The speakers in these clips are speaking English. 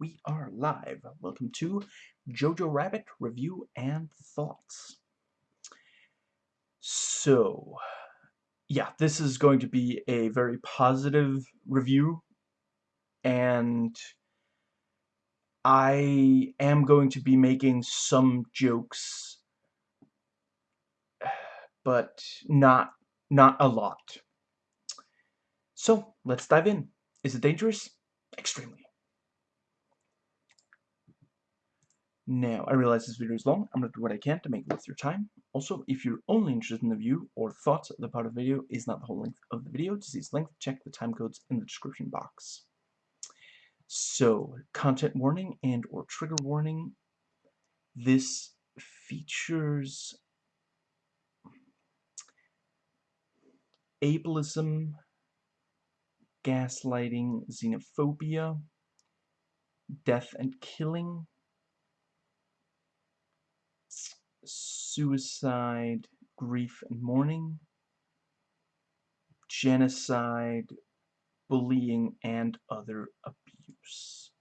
we are live. Welcome to Jojo Rabbit Review and Thoughts. So, yeah, this is going to be a very positive review, and I am going to be making some jokes, but not not a lot. So, let's dive in. Is it dangerous? Extremely. Now, I realize this video is long. I'm going to do what I can to make it worth your time. Also, if you're only interested in the view or thoughts, the part of the video is not the whole length of the video. To see its length, check the time codes in the description box. So, content warning and or trigger warning. This features ableism, gaslighting, xenophobia, death and killing, suicide, grief and mourning, genocide, bullying, and other abuse.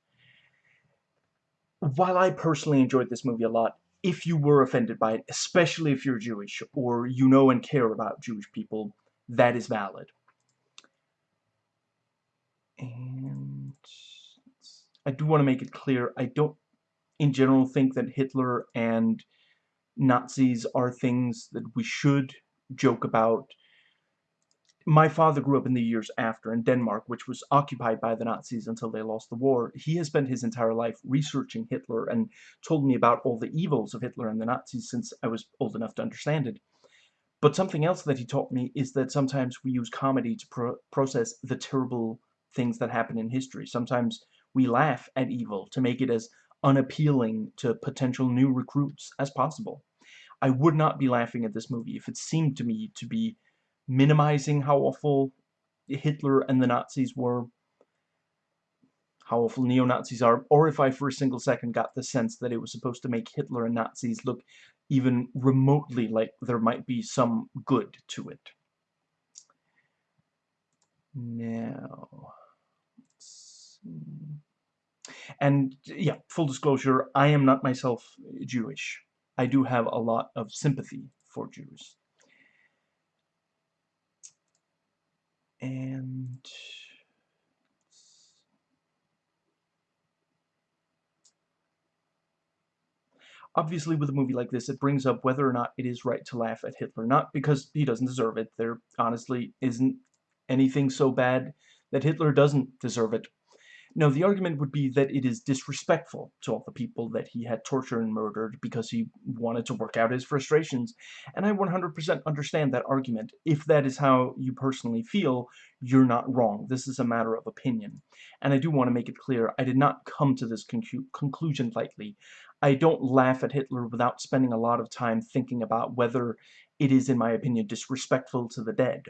While I personally enjoyed this movie a lot, if you were offended by it, especially if you're Jewish or you know and care about Jewish people, that is valid. And I do want to make it clear, I don't in general think that Hitler and Nazis are things that we should joke about. My father grew up in the years after in Denmark, which was occupied by the Nazis until they lost the war. He has spent his entire life researching Hitler and told me about all the evils of Hitler and the Nazis since I was old enough to understand it. But something else that he taught me is that sometimes we use comedy to pro process the terrible things that happen in history. Sometimes we laugh at evil to make it as unappealing to potential new recruits as possible. I would not be laughing at this movie if it seemed to me to be minimizing how awful Hitler and the Nazis were, how awful neo-Nazis are, or if I for a single second got the sense that it was supposed to make Hitler and Nazis look even remotely like there might be some good to it. Now, and yeah, full disclosure, I am not myself Jewish. I do have a lot of sympathy for Jews. And obviously with a movie like this it brings up whether or not it is right to laugh at Hitler not because he doesn't deserve it there honestly isn't anything so bad that Hitler doesn't deserve it no, the argument would be that it is disrespectful to all the people that he had tortured and murdered because he wanted to work out his frustrations. And I 100% understand that argument. If that is how you personally feel, you're not wrong. This is a matter of opinion. And I do want to make it clear, I did not come to this conclu conclusion lightly. I don't laugh at Hitler without spending a lot of time thinking about whether it is, in my opinion, disrespectful to the dead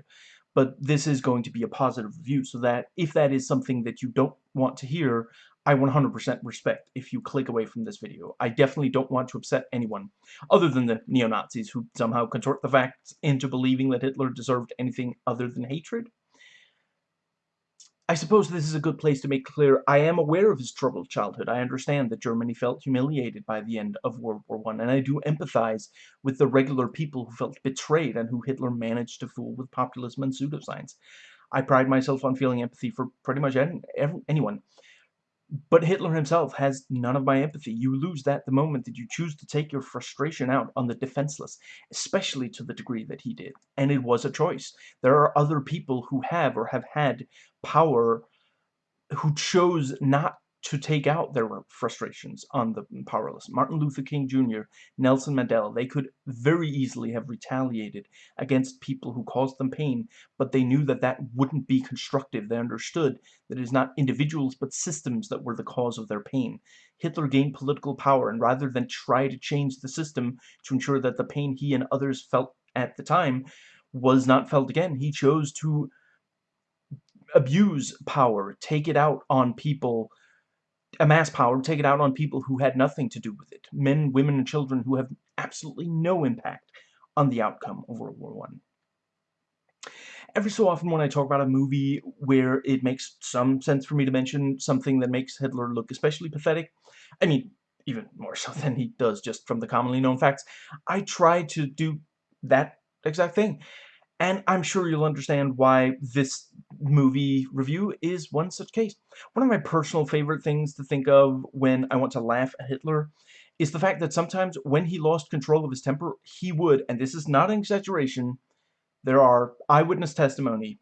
but this is going to be a positive review so that if that is something that you don't want to hear I 100% respect if you click away from this video. I definitely don't want to upset anyone, other than the neo-Nazis who somehow contort the facts into believing that Hitler deserved anything other than hatred. I suppose this is a good place to make clear I am aware of his troubled childhood. I understand that Germany felt humiliated by the end of World War I, and I do empathize with the regular people who felt betrayed and who Hitler managed to fool with populism and pseudoscience. I pride myself on feeling empathy for pretty much any, anyone. But Hitler himself has none of my empathy. You lose that the moment that you choose to take your frustration out on the defenseless, especially to the degree that he did. And it was a choice. There are other people who have or have had power who chose not to take out their frustrations on the powerless. Martin Luther King Jr., Nelson Mandela, they could very easily have retaliated against people who caused them pain, but they knew that that wouldn't be constructive. They understood that it is not individuals but systems that were the cause of their pain. Hitler gained political power, and rather than try to change the system to ensure that the pain he and others felt at the time was not felt again, he chose to abuse power, take it out on people amass power, take it out on people who had nothing to do with it. Men, women, and children who have absolutely no impact on the outcome of World War I. every so often when I talk about a movie where it makes some sense for me to mention something that makes Hitler look especially pathetic, I mean, even more so than he does just from the commonly known facts, I try to do that exact thing. And I'm sure you'll understand why this movie review is one such case. One of my personal favorite things to think of when I want to laugh at Hitler is the fact that sometimes when he lost control of his temper, he would, and this is not an exaggeration, there are eyewitness testimony,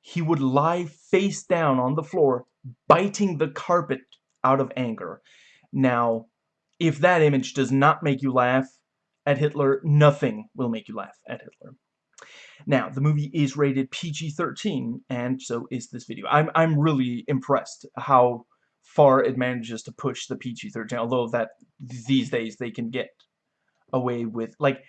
he would lie face down on the floor, biting the carpet out of anger. Now, if that image does not make you laugh, at Hitler, nothing will make you laugh at Hitler. Now, the movie is rated PG-13, and so is this video. I'm, I'm really impressed how far it manages to push the PG-13, although that these days they can get away with, like,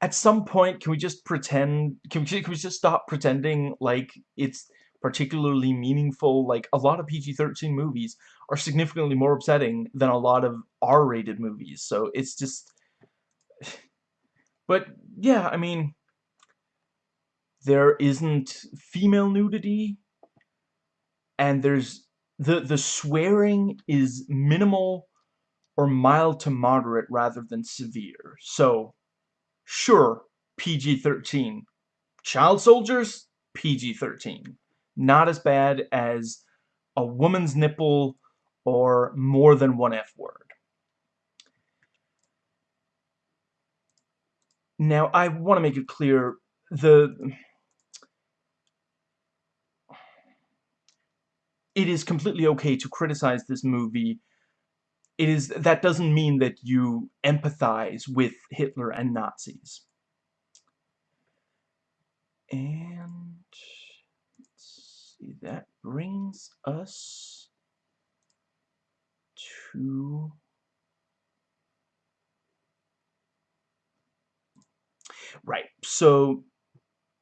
at some point, can we just pretend, can we, can we just stop pretending like it's particularly meaningful? Like, a lot of PG-13 movies are significantly more upsetting than a lot of R-rated movies, so it's just but yeah, I mean, there isn't female nudity, and there's the the swearing is minimal or mild to moderate rather than severe. So, sure, PG-13. Child soldiers, PG-13. Not as bad as a woman's nipple or more than one F word. Now, I want to make it clear, the... It is completely okay to criticize this movie. It is that doesn't mean that you empathize with Hitler and Nazis. And let's see, that brings us to Right. So,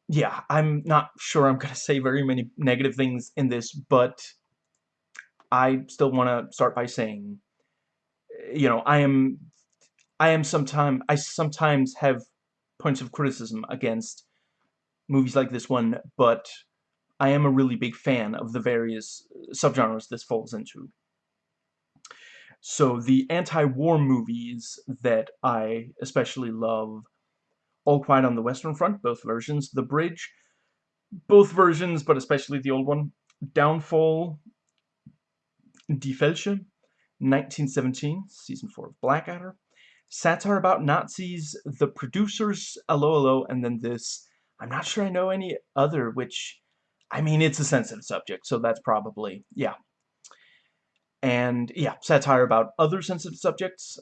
yeah, I'm not sure I'm going to say very many negative things in this, but I still want to start by saying, you know, I am, I am sometimes, I sometimes have points of criticism against movies like this one, but I am a really big fan of the various subgenres this falls into. So the anti-war movies that I especially love all Quiet on the Western Front, both versions. The Bridge, both versions, but especially the old one. Downfall, Die Felche, 1917, Season 4 of Blackadder. Satire about Nazis, The Producers, Allo, and then this. I'm not sure I know any other, which, I mean, it's a sensitive subject, so that's probably, yeah. And, yeah, satire about other sensitive subjects.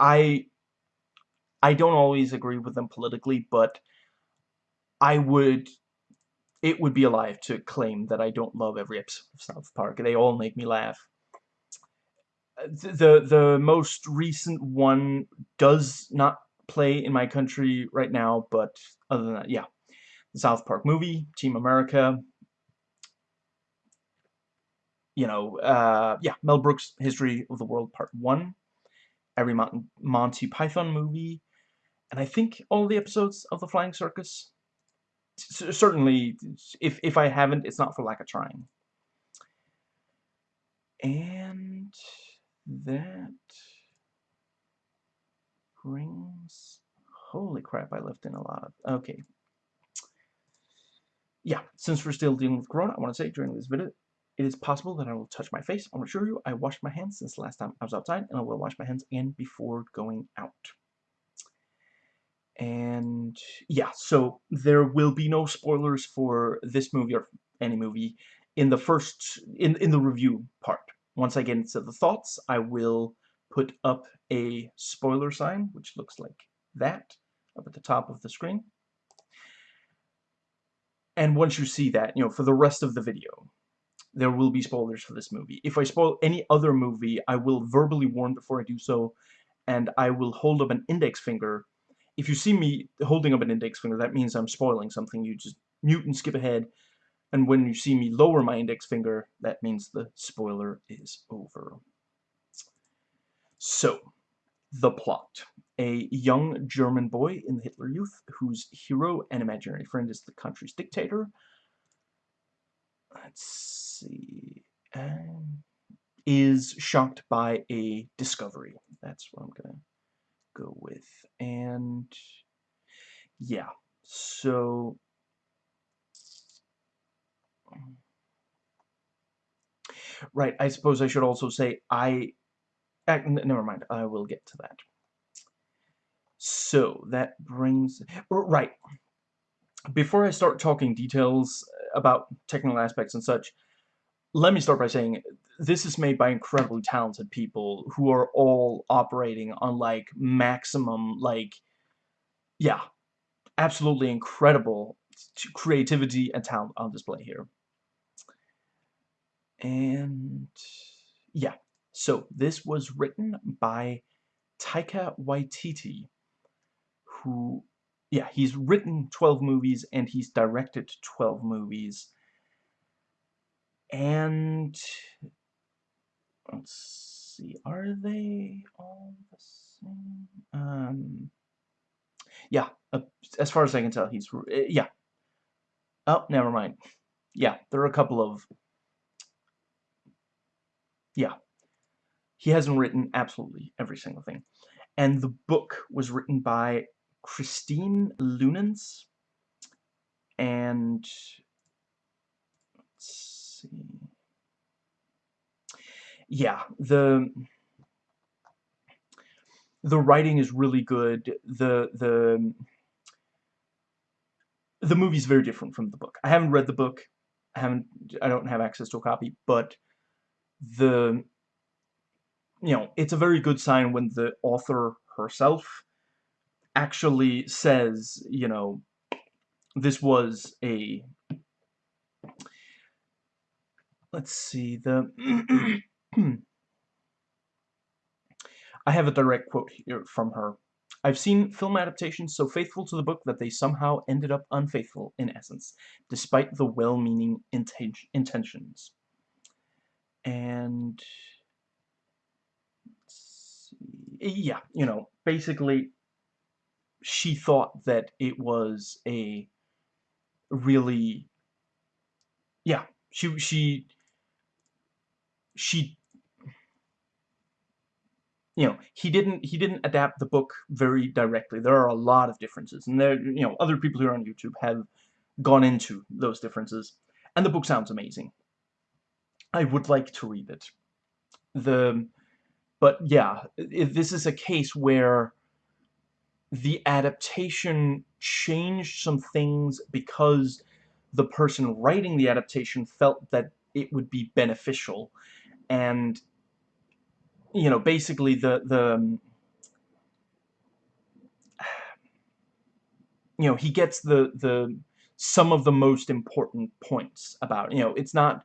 I I don't always agree with them politically, but I would it would be a lie to claim that I don't love every episode of South Park. They all make me laugh. The the most recent one does not play in my country right now, but other than that, yeah. The South Park movie, Team America, you know, uh, yeah, Mel Brooks' History of the World Part 1, every Monty Python movie, and I think all the episodes of The Flying Circus. Certainly, if, if I haven't, it's not for lack of trying. And that brings... Holy crap, I left in a lot of... Okay. Yeah, since we're still dealing with Corona, I want to say during this video, it is possible that I will touch my face. I want to assure you I washed my hands since last time I was outside, and I will wash my hands again before going out. And yeah, so there will be no spoilers for this movie or any movie in the first, in, in the review part. Once I get into the thoughts, I will put up a spoiler sign, which looks like that, up at the top of the screen. And once you see that, you know, for the rest of the video, there will be spoilers for this movie. If I spoil any other movie, I will verbally warn before I do so, and I will hold up an index finger if you see me holding up an index finger, that means I'm spoiling something. You just mute and skip ahead. And when you see me lower my index finger, that means the spoiler is over. So, The plot. A young German boy in the Hitler Youth, whose hero and imaginary friend is the country's dictator. Let's see. Um, is shocked by a discovery. That's what I'm going to go with. And yeah, so right, I suppose I should also say I uh, never mind, I will get to that. So that brings right before I start talking details about technical aspects and such, let me start by saying this is made by incredibly talented people who are all operating on like maximum like yeah absolutely incredible creativity and talent on display here. And yeah so this was written by Taika Waititi who yeah he's written 12 movies and he's directed 12 movies. And let's see, are they all the same? Um, yeah, uh, as far as I can tell, he's, uh, yeah. Oh, never mind. Yeah, there are a couple of, yeah. He hasn't written absolutely every single thing. And the book was written by Christine Leunens, and let's see yeah, the the writing is really good. The the the movie's very different from the book. I haven't read the book. I haven't I don't have access to a copy, but the you know, it's a very good sign when the author herself actually says, you know, this was a let's see the I have a direct quote here from her. I've seen film adaptations so faithful to the book that they somehow ended up unfaithful, in essence, despite the well-meaning intentions. And... Eh, yeah, you know, basically, she thought that it was a really... Yeah, she... she she you know he didn't he didn't adapt the book very directly. There are a lot of differences and there you know other people who are on YouTube have gone into those differences and the book sounds amazing. I would like to read it. The but yeah this is a case where the adaptation changed some things because the person writing the adaptation felt that it would be beneficial and you know, basically the, the, um, you know, he gets the, the, some of the most important points about, you know, it's not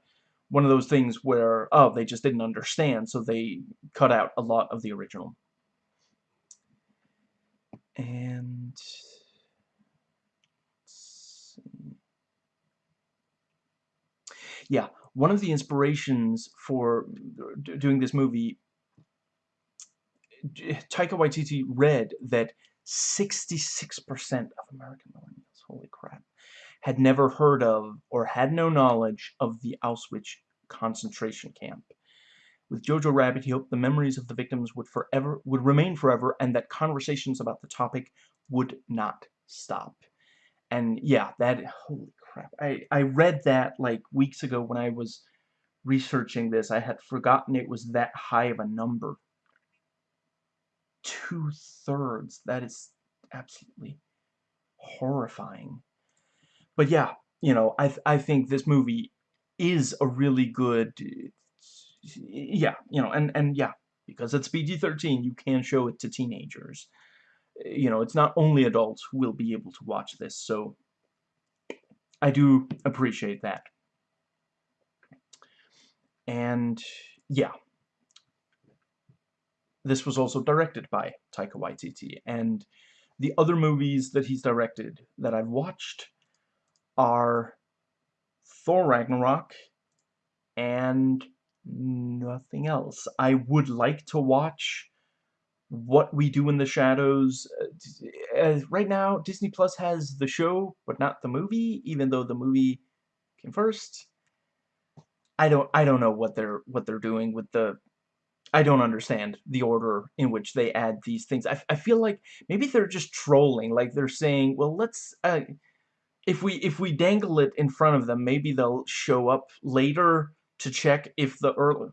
one of those things where, oh, they just didn't understand, so they cut out a lot of the original. And, yeah, one of the inspirations for doing this movie Taika Waititi read that 66% of American millennials, holy crap, had never heard of or had no knowledge of the Auschwitz concentration camp. With Jojo Rabbit, he hoped the memories of the victims would forever would remain forever and that conversations about the topic would not stop. And yeah, that holy crap. I I read that like weeks ago when I was researching this. I had forgotten it was that high of a number two-thirds. That is absolutely horrifying. But yeah, you know, I, th I think this movie is a really good, yeah, you know, and, and yeah, because it's PG-13, you can show it to teenagers. You know, it's not only adults who will be able to watch this, so I do appreciate that. And, yeah, this was also directed by Taika Waititi, and the other movies that he's directed that I've watched are Thor Ragnarok and nothing else. I would like to watch What We Do in the Shadows. Uh, right now, Disney Plus has the show, but not the movie, even though the movie came first. I don't I don't know what they're what they're doing with the I don't understand the order in which they add these things. I, I feel like maybe they're just trolling, like they're saying, well, let's, uh, if we, if we dangle it in front of them, maybe they'll show up later to check if the early,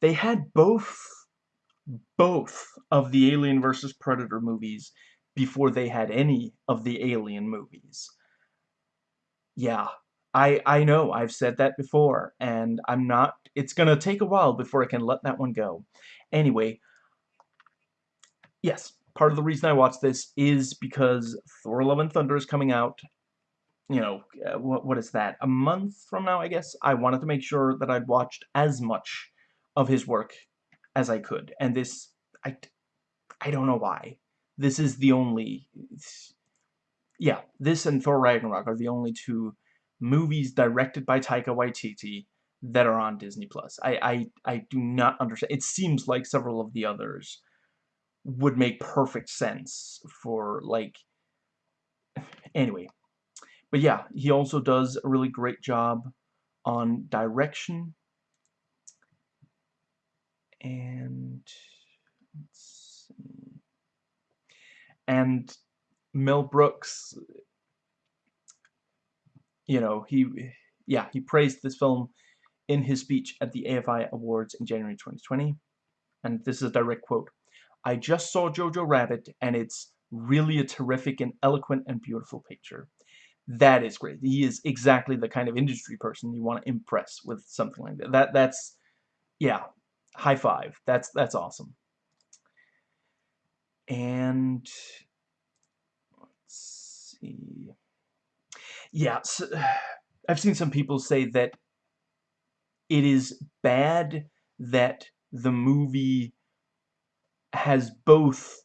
they had both, both of the Alien versus Predator movies before they had any of the Alien movies. Yeah, I, I know, I've said that before, and I'm not, it's gonna take a while before I can let that one go. Anyway, yes, part of the reason I watched this is because Thor Love and Thunder is coming out, you know, uh, what, what is that, a month from now, I guess? I wanted to make sure that I'd watched as much of his work as I could, and this, I, I don't know why. This is the only, yeah, this and Thor Ragnarok are the only two movies directed by Taika Waititi that are on Disney Plus. I, I I do not understand. It seems like several of the others would make perfect sense for like anyway. But yeah, he also does a really great job on direction and and Mel Brooks you know, he, yeah, he praised this film in his speech at the AFI Awards in January 2020. And this is a direct quote. I just saw Jojo Rabbit, and it's really a terrific and eloquent and beautiful picture. That is great. He is exactly the kind of industry person you want to impress with something like that. That that's yeah, high five. That's that's awesome. And let's see yeah, so, I've seen some people say that it is bad that the movie has both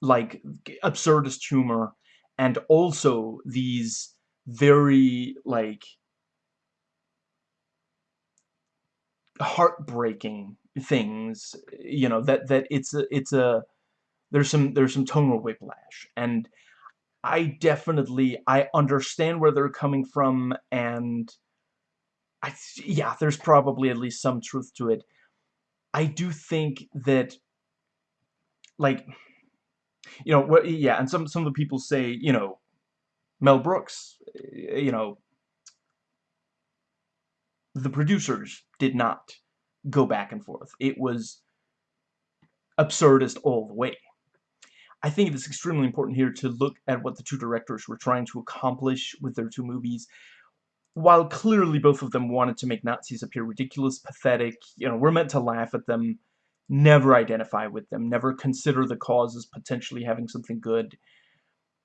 like absurdist humor and also these very like heartbreaking things you know that that it's a it's a there's some there's some tonal whiplash. And I definitely, I understand where they're coming from, and I, yeah, there's probably at least some truth to it. I do think that, like, you know, what, yeah, and some, some of the people say, you know, Mel Brooks, eh, you know, the producers did not go back and forth. It was absurdist all the way. I think it is extremely important here to look at what the two directors were trying to accomplish with their two movies. While clearly both of them wanted to make Nazis appear ridiculous, pathetic, you know, we're meant to laugh at them, never identify with them, never consider the cause as potentially having something good.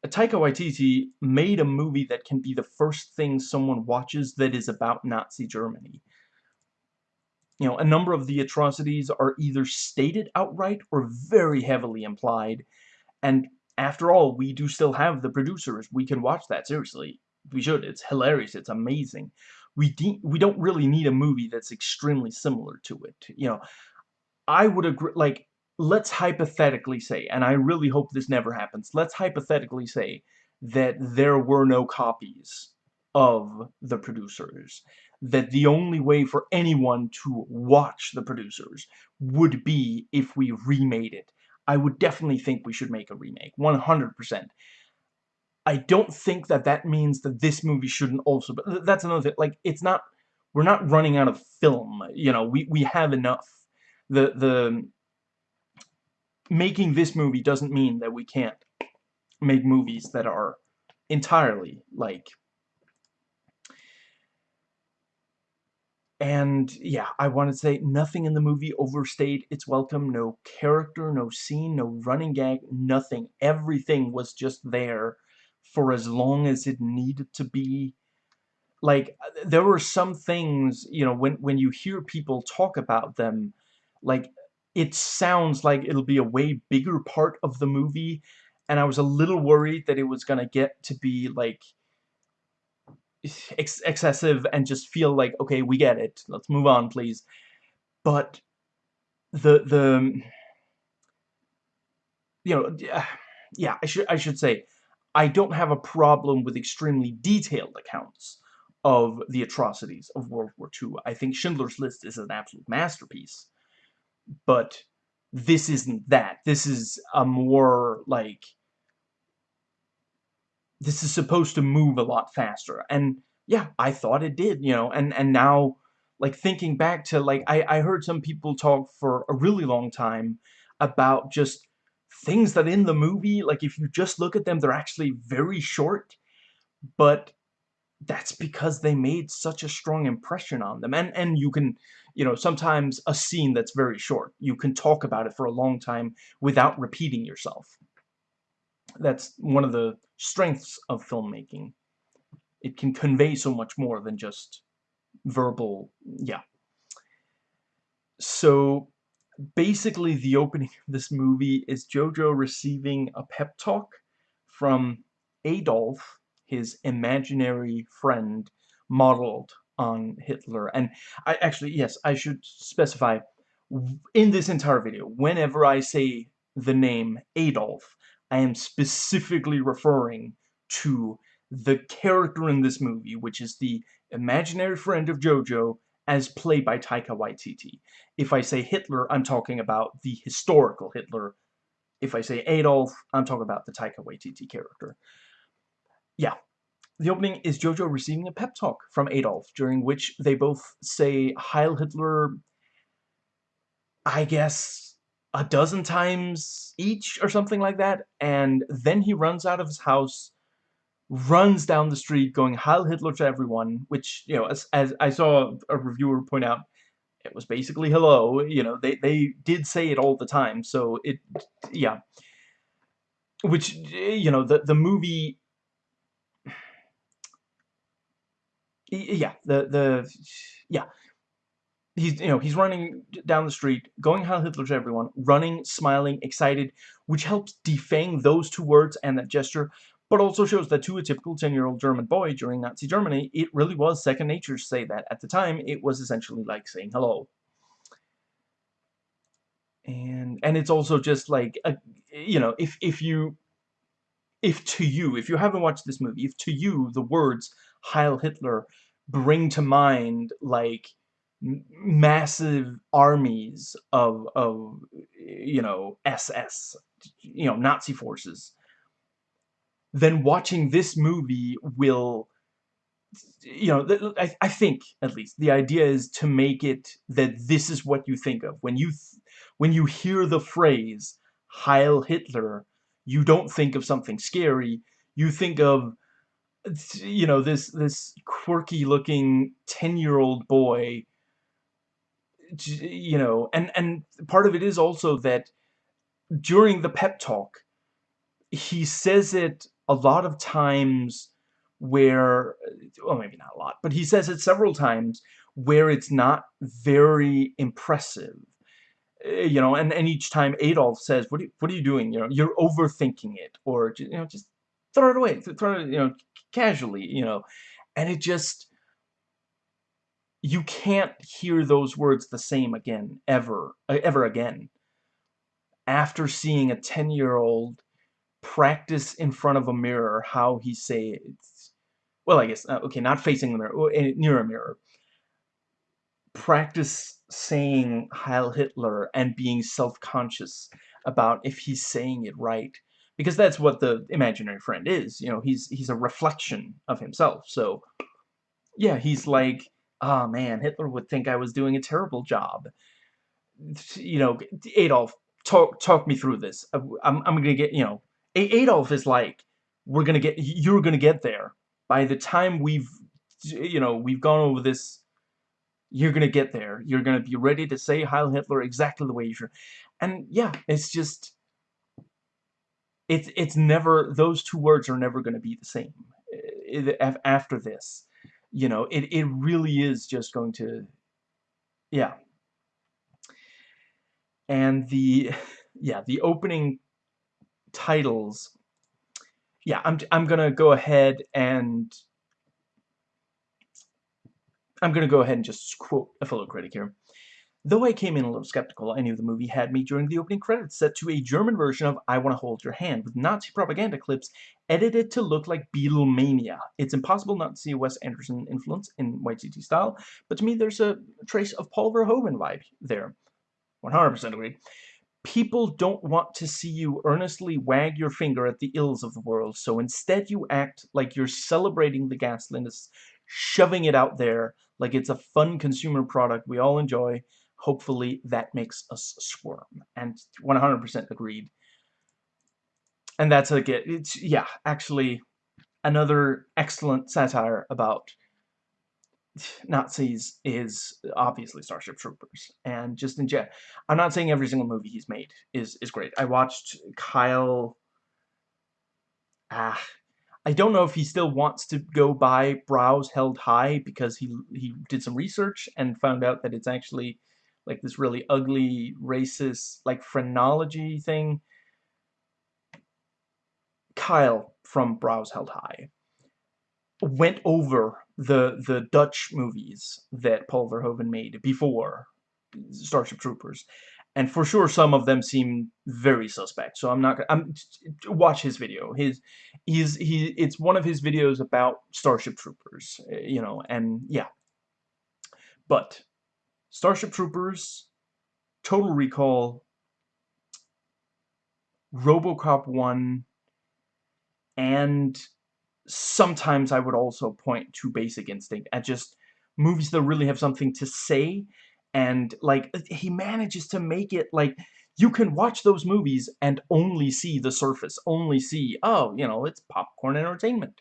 Taika Waititi made a movie that can be the first thing someone watches that is about Nazi Germany. You know, a number of the atrocities are either stated outright or very heavily implied, and after all, we do still have the producers. We can watch that, seriously. We should. It's hilarious. It's amazing. We, we don't really need a movie that's extremely similar to it. You know, I would agree, like, let's hypothetically say, and I really hope this never happens, let's hypothetically say that there were no copies of the producers. That the only way for anyone to watch the producers would be if we remade it I would definitely think we should make a remake. 100%. I don't think that that means that this movie shouldn't also... But that's another thing. Like, it's not... We're not running out of film. You know, we, we have enough. The, the... Making this movie doesn't mean that we can't make movies that are entirely, like, And yeah, I want to say nothing in the movie overstayed its welcome. No character, no scene, no running gag, nothing. Everything was just there for as long as it needed to be. Like, there were some things, you know, when, when you hear people talk about them, like, it sounds like it'll be a way bigger part of the movie. And I was a little worried that it was going to get to be, like, ex excessive and just feel like, okay, we get it. Let's move on, please. But the the you know, yeah, I should I should say, I don't have a problem with extremely detailed accounts of the atrocities of World War II. I think Schindler's List is an absolute masterpiece, but this isn't that. This is a more like this is supposed to move a lot faster. And yeah, I thought it did, you know, and and now like thinking back to like I I heard some people talk for a really long time about just things that in the movie like if you just look at them they're actually very short but that's because they made such a strong impression on them. And and you can you know sometimes a scene that's very short you can talk about it for a long time without repeating yourself. That's one of the strengths of filmmaking. It can convey so much more than just verbal yeah. So basically the opening of this movie is Jojo receiving a pep talk from Adolf his imaginary friend modeled on Hitler. And I actually, yes, I should specify in this entire video, whenever I say the name Adolf, I am specifically referring to the character in this movie, which is the imaginary friend of Jojo as played by Taika Waititi. If I say Hitler, I'm talking about the historical Hitler. If I say Adolf, I'm talking about the Taika Waititi character yeah, the opening is Jojo receiving a pep talk from Adolf, during which they both say Heil Hitler, I guess, a dozen times each or something like that, and then he runs out of his house, runs down the street going Heil Hitler to everyone, which, you know, as, as I saw a reviewer point out, it was basically hello, you know, they, they did say it all the time, so it, yeah. Which, you know, the, the movie yeah, the the yeah. He's you know he's running down the street, going Heil Hitler to everyone, running, smiling, excited, which helps defang those two words and that gesture, but also shows that to a typical 10-year-old German boy during Nazi Germany, it really was second nature to say that. At the time, it was essentially like saying hello. And and it's also just like a, you know if if you if to you if you haven't watched this movie if to you the words Heil Hitler bring to mind like massive armies of of you know SS you know Nazi forces then watching this movie will you know I, I think at least the idea is to make it that this is what you think of. When you when you hear the phrase Heil Hitler you don't think of something scary. You think of you know, this this quirky looking 10 year old boy, you know, and, and part of it is also that during the pep talk, he says it a lot of times where, well, maybe not a lot, but he says it several times where it's not very impressive. Eh, you know, and, and each time Adolf says, what are, you, what are you doing? You know, you're overthinking it, or, you know, just throw it away, throw it, you know, casually, you know, and it just, you can't hear those words the same again, ever, uh, ever again. After seeing a 10-year-old practice in front of a mirror how he says, well, I guess, uh, okay, not facing the mirror, near a mirror, practice saying Heil Hitler and being self-conscious about if he's saying it right because that's what the imaginary friend is. You know, he's he's a reflection of himself. So, yeah, he's like, oh man, Hitler would think I was doing a terrible job. You know, Adolf, talk talk me through this. Uh, I'm I'm gonna get you know, Adolf is like, we're gonna get you're gonna get there by the time we've you know we've gone over this. You're gonna get there. You're gonna be ready to say Heil Hitler exactly the way you should. And yeah, it's just it's it's never those two words are never going to be the same eh, after this you know it, it really is just going to yeah and the yeah the opening titles yeah I'm, I'm gonna go ahead and I'm gonna go ahead and just quote a fellow critic here Though I came in a little skeptical, I knew the movie had me during the opening credits set to a German version of I Wanna Hold Your Hand with Nazi propaganda clips edited to look like Beatlemania. It's impossible not to see a Wes Anderson influence in White City style, but to me there's a trace of Paul Verhoeven vibe there. 100% agree. People don't want to see you earnestly wag your finger at the ills of the world, so instead you act like you're celebrating the ghastliness, shoving it out there like it's a fun consumer product we all enjoy, hopefully that makes us squirm. And 100% agreed. And that's like it. It's, yeah, actually another excellent satire about Nazis is obviously Starship Troopers. And just in general, I'm not saying every single movie he's made is, is great. I watched Kyle... Ah, I don't know if he still wants to go by Brows Held High because he he did some research and found out that it's actually like this really ugly, racist, like phrenology thing. Kyle from Brows Held High went over the the Dutch movies that Paul Verhoeven made before Starship Troopers, and for sure some of them seem very suspect. So I'm not. I'm watch his video. His he's he. It's one of his videos about Starship Troopers. Eh, you know, and yeah. But Starship Troopers, Total Recall, RoboCop 1, and sometimes I would also point to Basic Instinct at just movies that really have something to say and like he manages to make it like you can watch those movies and only see the surface only see oh you know it's popcorn entertainment.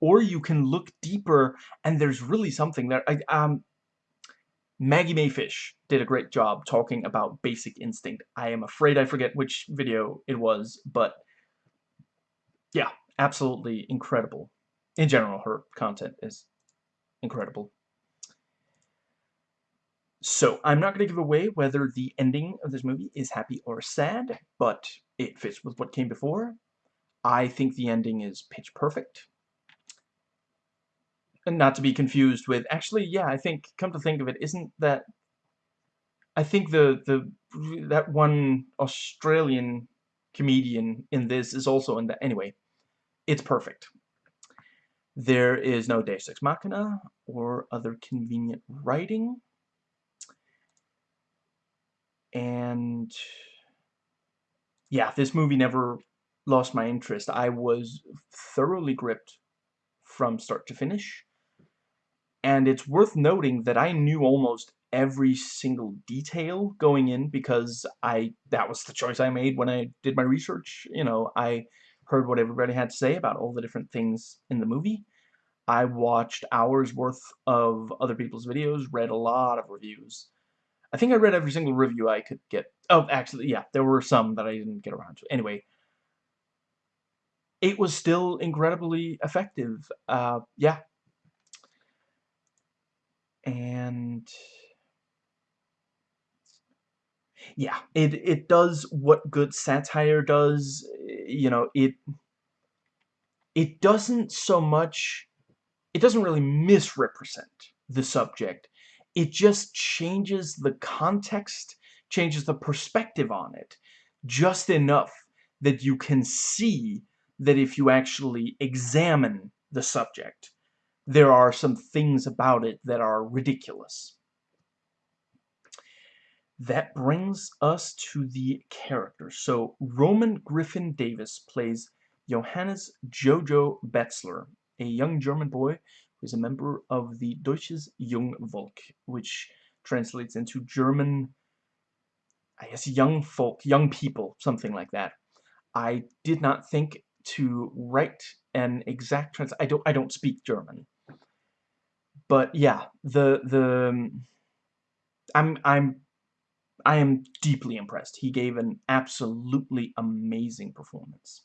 Or you can look deeper and there's really something there. I, um Maggie Mae Fish did a great job talking about Basic Instinct. I am afraid I forget which video it was, but yeah, absolutely incredible. In general, her content is incredible. So, I'm not going to give away whether the ending of this movie is happy or sad, but it fits with what came before. I think the ending is pitch perfect and not to be confused with actually yeah I think come to think of it isn't that I think the the that one Australian comedian in this is also in that anyway it's perfect. There is no Deus Ex Machina or other convenient writing. And yeah this movie never lost my interest. I was thoroughly gripped from start to finish. And it's worth noting that I knew almost every single detail going in because I that was the choice I made when I did my research. You know, I heard what everybody had to say about all the different things in the movie. I watched hours worth of other people's videos, read a lot of reviews. I think I read every single review I could get. Oh, actually, yeah, there were some that I didn't get around to. Anyway, it was still incredibly effective. Uh, yeah, and yeah it it does what good satire does you know it it doesn't so much it doesn't really misrepresent the subject it just changes the context changes the perspective on it just enough that you can see that if you actually examine the subject there are some things about it that are ridiculous. That brings us to the characters. So Roman Griffin Davis plays Johannes Jojo Betzler, a young German boy who is a member of the Deutsches Jungvolk, which translates into German, I guess, young folk, young people, something like that. I did not think to write an exact trans. I don't. I don't speak German, but yeah, the the I'm I'm I am deeply impressed. He gave an absolutely amazing performance.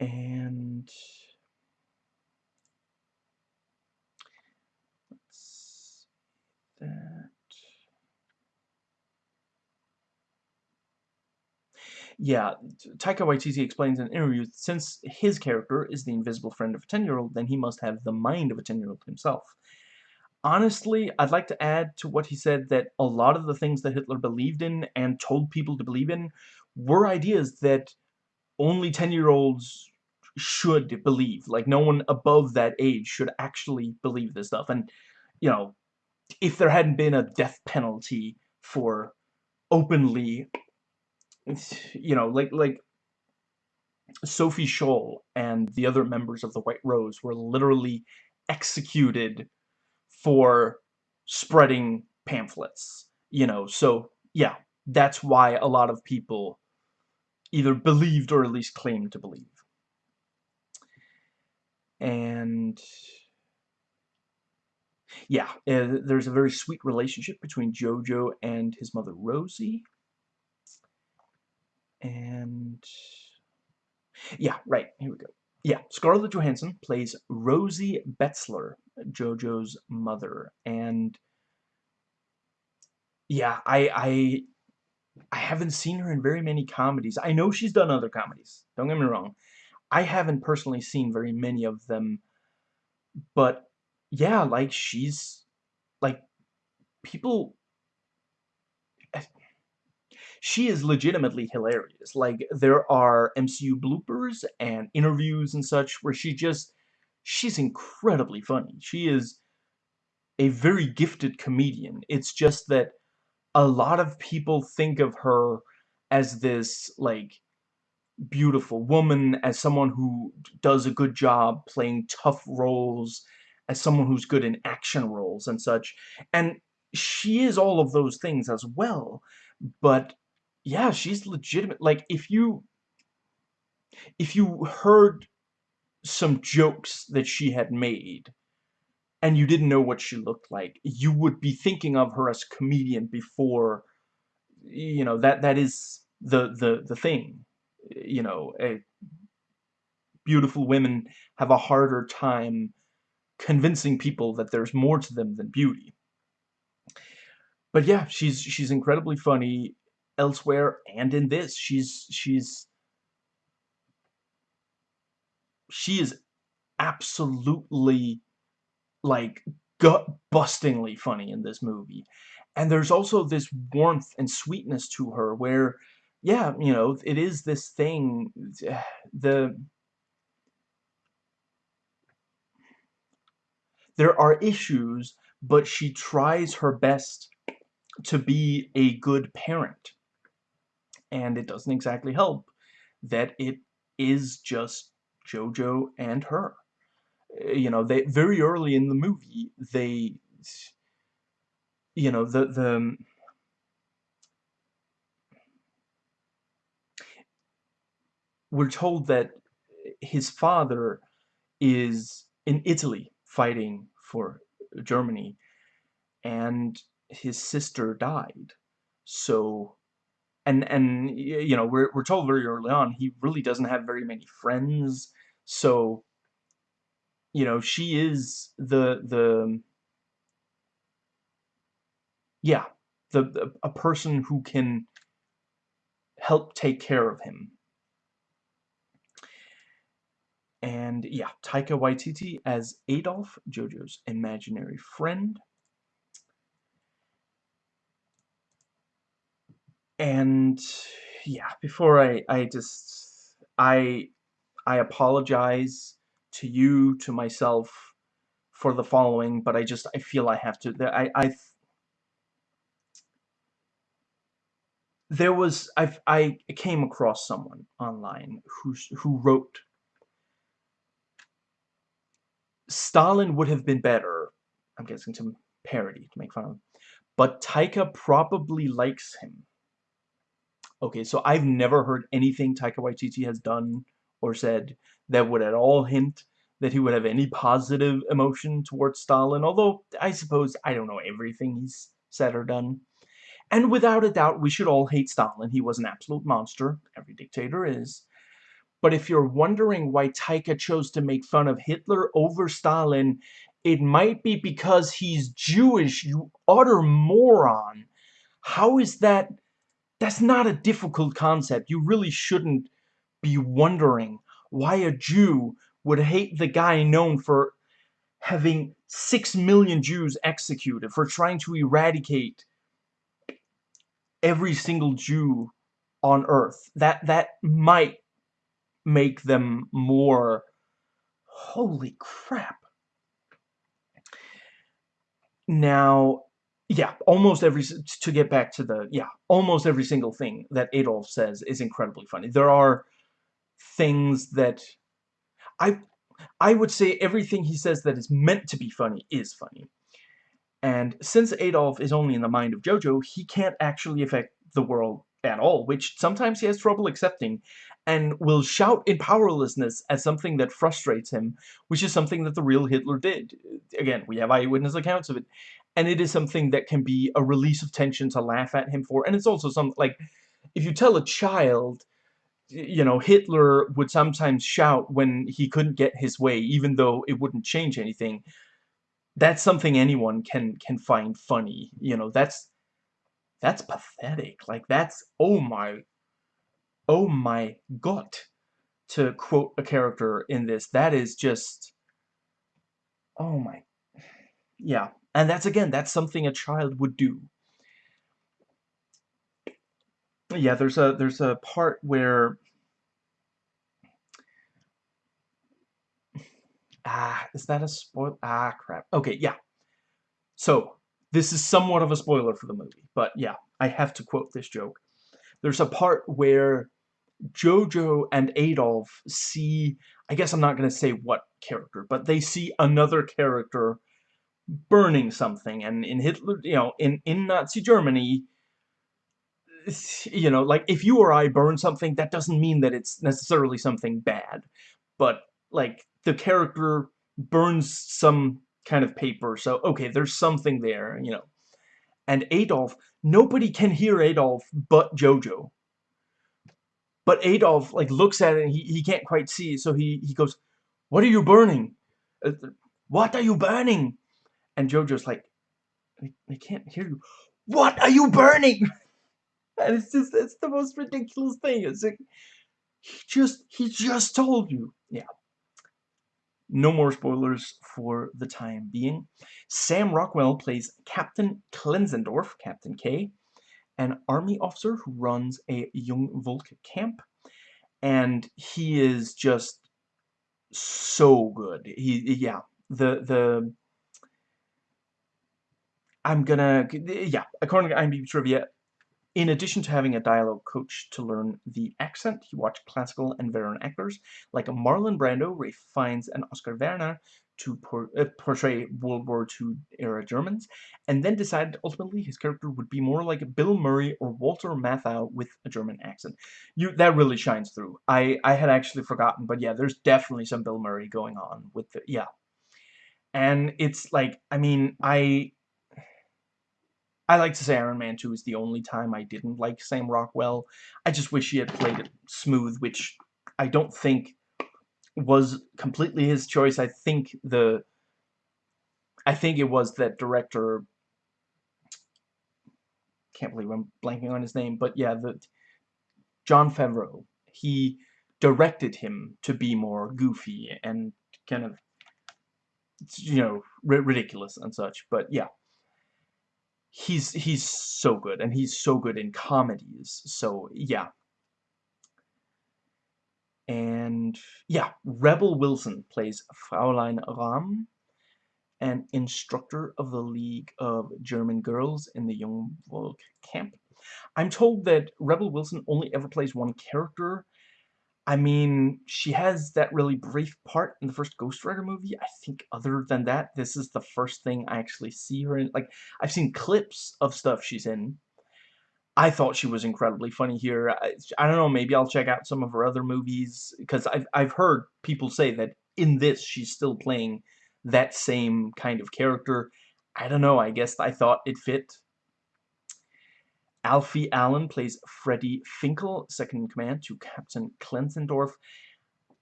And that Yeah, Taika Waititi explains in an interview since his character is the invisible friend of a 10-year-old, then he must have the mind of a 10-year-old himself. Honestly, I'd like to add to what he said that a lot of the things that Hitler believed in and told people to believe in were ideas that only 10-year-olds should believe. Like, no one above that age should actually believe this stuff. And, you know, if there hadn't been a death penalty for openly, you know, like, like, Sophie Scholl and the other members of the White Rose were literally executed for spreading pamphlets, you know, so, yeah, that's why a lot of people either believed or at least claimed to believe. And yeah, uh, there's a very sweet relationship between Jojo and his mother Rosie. And yeah, right, here we go. Yeah, Scarlett Johansson plays Rosie Betzler, Jojo's mother, and yeah, I, I, I haven't seen her in very many comedies. I know she's done other comedies, don't get me wrong. I haven't personally seen very many of them, but yeah, like, she's, like, people she is legitimately hilarious. Like, there are MCU bloopers and interviews and such where she just, she's incredibly funny. She is a very gifted comedian. It's just that a lot of people think of her as this, like, beautiful woman, as someone who does a good job playing tough roles, as someone who's good in action roles and such. And she is all of those things as well, but yeah, she's legitimate. Like, if you... If you heard some jokes that she had made, and you didn't know what she looked like, you would be thinking of her as a comedian before, you know, that that is the, the, the thing. You know, a, beautiful women have a harder time convincing people that there's more to them than beauty. But yeah, she's she's incredibly funny elsewhere and in this. She's she's she is absolutely like gut-bustingly funny in this movie. And there's also this warmth and sweetness to her where yeah, you know, it is this thing the there are issues, but she tries her best to be a good parent and it doesn't exactly help that it is just Jojo and her. Eh, you know, they very early in the movie, they, you know, the the we're told that his father is in Italy fighting for Germany, and his sister died. So and and you know we're we're told very early on he really doesn't have very many friends. So you know she is the the yeah the, the a person who can help take care of him. And yeah Taika Waititi as Adolf Jojo's imaginary friend and yeah before I I just I I apologize to you to myself for the following but I just I feel I have to I I there was I I came across someone online who who wrote Stalin would have been better I'm guessing some parody to make fun of him but Taika probably likes him Okay, so I've never heard anything Taika Waititi has done or said that would at all hint that he would have any positive emotion towards Stalin, although I suppose I don't know everything he's said or done. And without a doubt, we should all hate Stalin. He was an absolute monster. Every dictator is. But if you're wondering why Taika chose to make fun of Hitler over Stalin, it might be because he's Jewish, you utter moron. How is that that's not a difficult concept. You really shouldn't be wondering why a Jew would hate the guy known for having six million Jews executed for trying to eradicate every single Jew on earth. That that might make them more holy crap. Now, yeah, almost every to get back to the yeah, almost every single thing that Adolf says is incredibly funny. There are things that I I would say everything he says that is meant to be funny is funny. And since Adolf is only in the mind of Jojo, he can't actually affect the world at all, which sometimes he has trouble accepting, and will shout in powerlessness at something that frustrates him, which is something that the real Hitler did. Again, we have eyewitness accounts of it, and it is something that can be a release of tension to laugh at him for, and it's also some, like, if you tell a child, you know, Hitler would sometimes shout when he couldn't get his way, even though it wouldn't change anything, that's something anyone can can find funny, you know, that's that's pathetic. Like, that's, oh my, oh my god, to quote a character in this. That is just, oh my, yeah. And that's, again, that's something a child would do. Yeah, there's a, there's a part where, ah, is that a spoil? Ah, crap. Okay, yeah. So, this is somewhat of a spoiler for the movie, but yeah, I have to quote this joke. There's a part where Jojo and Adolf see, I guess I'm not going to say what character, but they see another character burning something, and in Hitler, you know, in, in Nazi Germany, you know, like, if you or I burn something, that doesn't mean that it's necessarily something bad, but, like, the character burns some kind of paper. So, okay, there's something there, you know. And Adolf, nobody can hear Adolf but Jojo. But Adolf, like, looks at it and he, he can't quite see, so he, he goes, What are you burning? Uh, what are you burning? And Jojo's like, I, can't hear you. What are you burning? And it's just, it's the most ridiculous thing. It's like, he just, he just told you. Yeah. No more spoilers for the time being. Sam Rockwell plays Captain Klenzendorf, Captain K, an army officer who runs a Jungvolk camp. And he is just so good. He, yeah, the, the, I'm gonna, yeah, according to IMDb Trivia, in addition to having a dialogue coach to learn the accent, he watched classical and veteran actors like Marlon Brando, Ralph Fiennes, and Oskar Werner to por uh, portray World War II era Germans, and then decided ultimately his character would be more like Bill Murray or Walter Matthau with a German accent. You That really shines through. I, I had actually forgotten, but yeah, there's definitely some Bill Murray going on with the, yeah. And it's like, I mean, I I like to say Iron Man 2 is the only time I didn't like Sam Rockwell. I just wish he had played it smooth, which I don't think was completely his choice. I think the... I think it was that director... Can't believe I'm blanking on his name, but yeah, the Jon Favreau. He directed him to be more goofy and kind of, you know, ridiculous and such. But yeah he's he's so good and he's so good in comedies. So yeah. And yeah rebel wilson plays fraulein rahm an instructor of the league of german girls in the young volk camp. I'm told that rebel wilson only ever plays one character I mean, she has that really brief part in the first Ghost Rider movie. I think other than that, this is the first thing I actually see her in. Like, I've seen clips of stuff she's in. I thought she was incredibly funny here. I, I don't know, maybe I'll check out some of her other movies, because I've, I've heard people say that in this, she's still playing that same kind of character. I don't know, I guess I thought it fit. Alfie Allen plays Freddie Finkel, second in command to Captain Klenzendorf.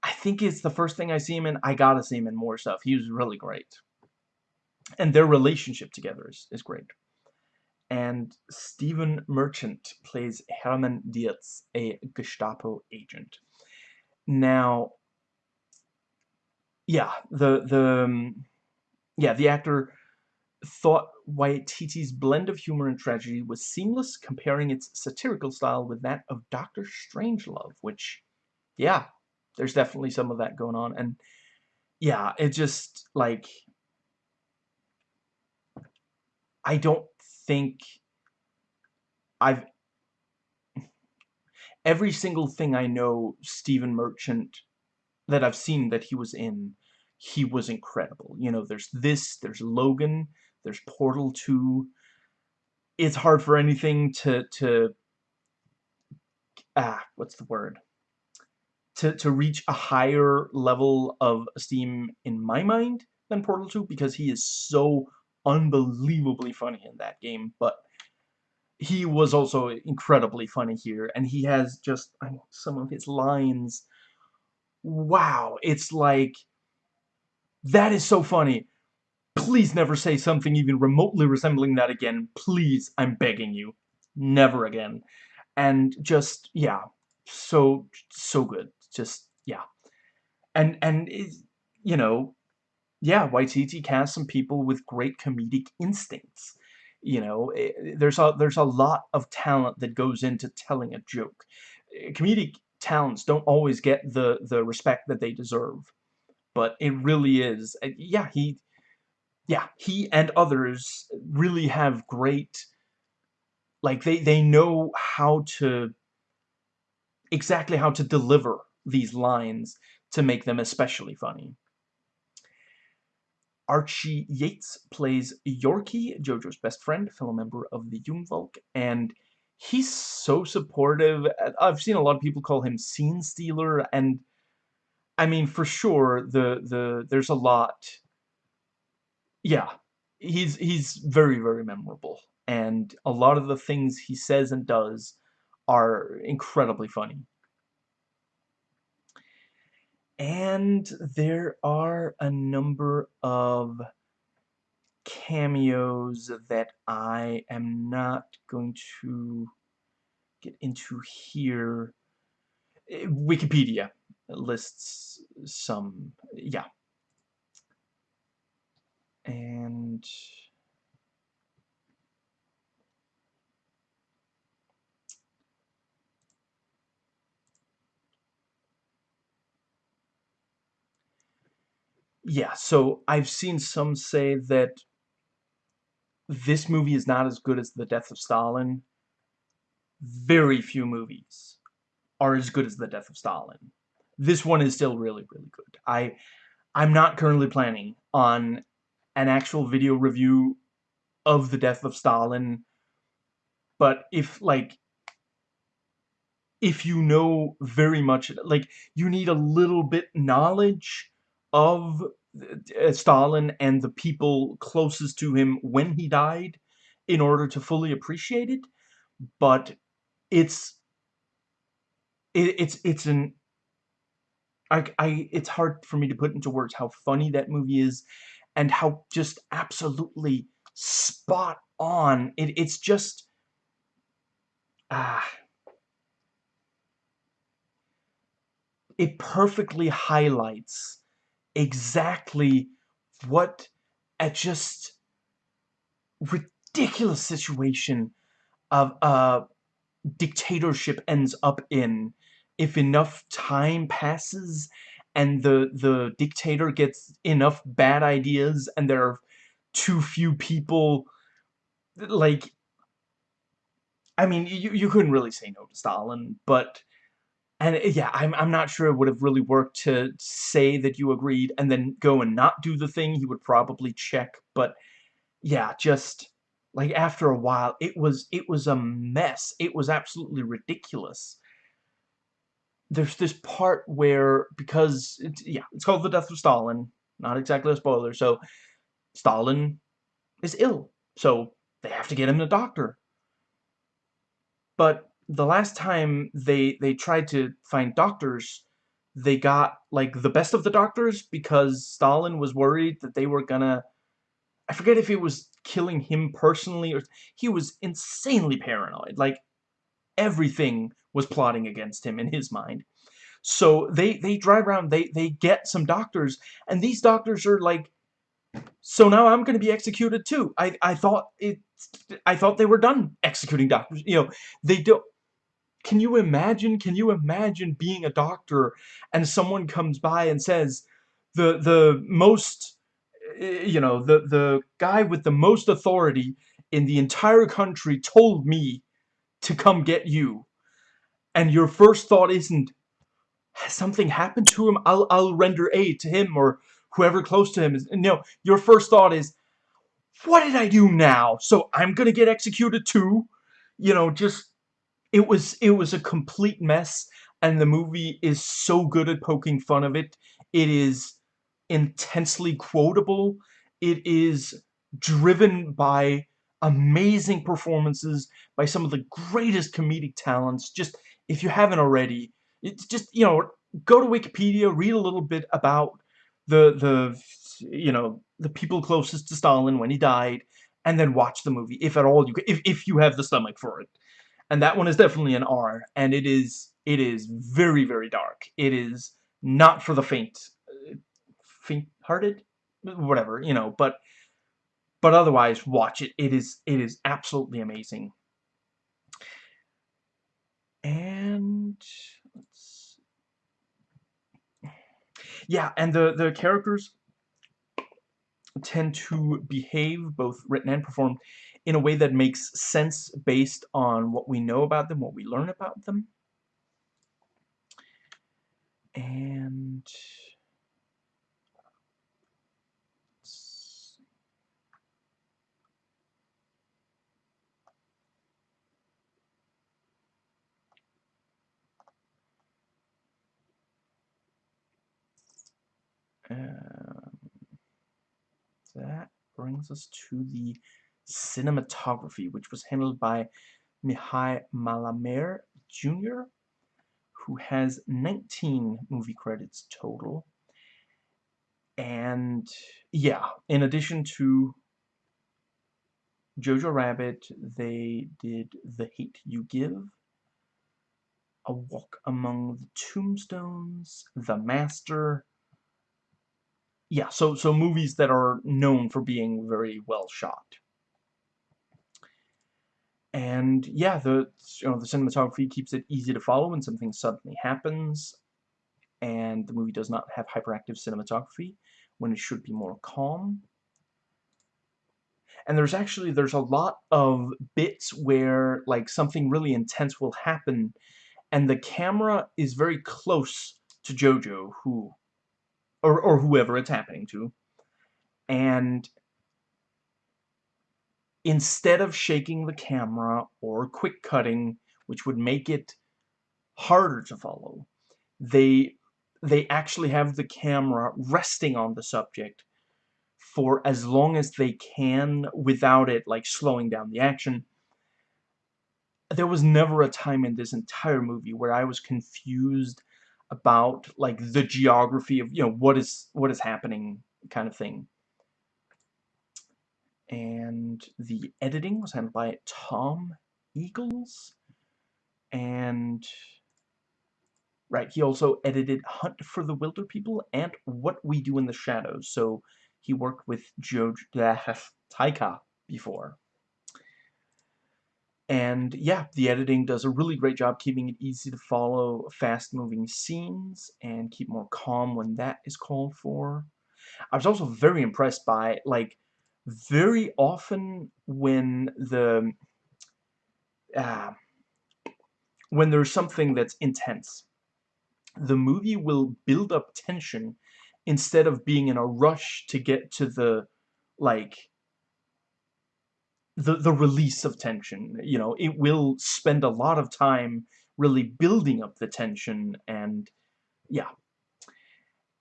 I think it's the first thing I see him in. I gotta see him in more stuff. He was really great. And their relationship together is, is great. And Stephen Merchant plays Hermann Deertz, a Gestapo agent. Now, yeah, the, the, um, yeah, the actor thought Waititi's blend of humor and tragedy was seamless, comparing its satirical style with that of Doctor Strangelove, which, yeah, there's definitely some of that going on. And, yeah, it just, like, I don't think I've every single thing I know Stephen Merchant that I've seen that he was in, he was incredible. You know, there's this, there's Logan, there's Portal 2. It's hard for anything to, to, ah, what's the word? To, to reach a higher level of esteem in my mind than Portal 2 because he is so unbelievably funny in that game, but he was also incredibly funny here, and he has just some of his lines. Wow, it's like that is so funny. Please never say something even remotely resembling that again. Please, I'm begging you. Never again. And just, yeah, so, so good. Just, yeah. And, and, it, you know, yeah, Waititi cast some people with great comedic instincts. You know, it, eh, there's a there's a lot of talent that goes into telling a joke. Eh, comedic talents don't always get the the respect that they deserve, but it really is. Eh, yeah, he, yeah, he and others really have great. Like they they know how to exactly how to deliver these lines to make them especially funny. Archie Yates plays Yorkie, Jojo's best friend, fellow member of the Jungvolk, and he's so supportive. I've seen a lot of people call him scene stealer, and I mean, for sure, the the there's a lot. Yeah, he's he's very very memorable, and a lot of the things he says and does are incredibly funny. And there are a number of cameos that I am not going to get into here. Eh, Wikipedia lists some, yeah. And yeah, so I've seen some say that this movie is not as good as The Death of Stalin. Very few movies are as good as The Death of Stalin. This one is still really, really good. I, I'm not currently planning on an actual video review of The Death of Stalin, but if, like, if you know very much, like, you need a little bit knowledge of uh, Stalin and the people closest to him when he died in order to fully appreciate it, but it's it, it's it's an I, I it's hard for me to put into words how funny that movie is and how just absolutely spot on. It it's just ah. It perfectly highlights exactly what a just ridiculous situation of a dictatorship ends up in. If enough time passes and the the dictator gets enough bad ideas and there are too few people like I mean you you couldn't really say no to Stalin but and yeah, I'm, I'm not sure it would have really worked to say that you agreed and then go and not do the thing. He would probably check. But yeah, just like after a while, it was it was a mess. It was absolutely ridiculous. There's this part where, because, it's, yeah, it's called The Death of Stalin. Not exactly a spoiler. So, Stalin is ill. So, they have to get him a doctor. But the last time they they tried to find doctors, they got like the best of the doctors because Stalin was worried that they were gonna I forget if it was killing him personally or he was insanely paranoid. Like everything was plotting against him in his mind. So they they drive around, they they get some doctors, and these doctors are like so now I'm going to be executed too. I I thought it. I thought they were done executing doctors. You know, they don't. Can you imagine? Can you imagine being a doctor and someone comes by and says, the the most, eh, you know, the the guy with the most authority in the entire country told me to come get you, and your first thought isn't, has something happened to him? I'll I'll render aid to him or whoever close to him is. No, your first thought is, what did I do now? So I'm gonna get executed too? You know, just it was it was a complete mess, and the movie is so good at poking fun of it. It is intensely quotable. It is driven by amazing performances by some of the greatest comedic talents. Just if you haven't already, it's just you know go to Wikipedia, read a little bit about the the you know the people closest to Stalin when he died, and then watch the movie if at all you if if you have the stomach for it. And that one is definitely an R, and it is it is very very dark. It is not for the faint uh, faint-hearted, whatever you know, but but otherwise watch it. It is it is absolutely amazing. And yeah, and the, the characters tend to behave, both written and performed, in a way that makes sense based on what we know about them, what we learn about them. And... that brings us to the cinematography, which was handled by Mihai Mălaimare Jr., who has 19 movie credits total. And yeah, in addition to Jojo Rabbit, they did The Hate You Give, A Walk Among the Tombstones, The Master, yeah, so so movies that are known for being very well shot. And yeah, the you know the cinematography keeps it easy to follow when something suddenly happens, and the movie does not have hyperactive cinematography when it should be more calm. And there's actually there's a lot of bits where like something really intense will happen, and the camera is very close to Jojo, who or, or whoever it's happening to. And instead of shaking the camera or quick cutting, which would make it harder to follow, they they actually have the camera resting on the subject for as long as they can without it like slowing down the action. There was never a time in this entire movie where I was confused about like the geography of you know what is what is happening kind of thing. And the editing was handled by Tom Eagles. And right he also edited Hunt for the Wilderpeople and What We Do in the Shadows. So he worked with Joe Taika before and yeah, the editing does a really great job keeping it easy to follow fast-moving scenes and keep more calm when that is called for. I was also very impressed by, like, very often when the... Uh, when there's something that's intense, the movie will build up tension instead of being in a rush to get to the, like, the the release of tension. You know it will spend a lot of time really building up the tension and yeah.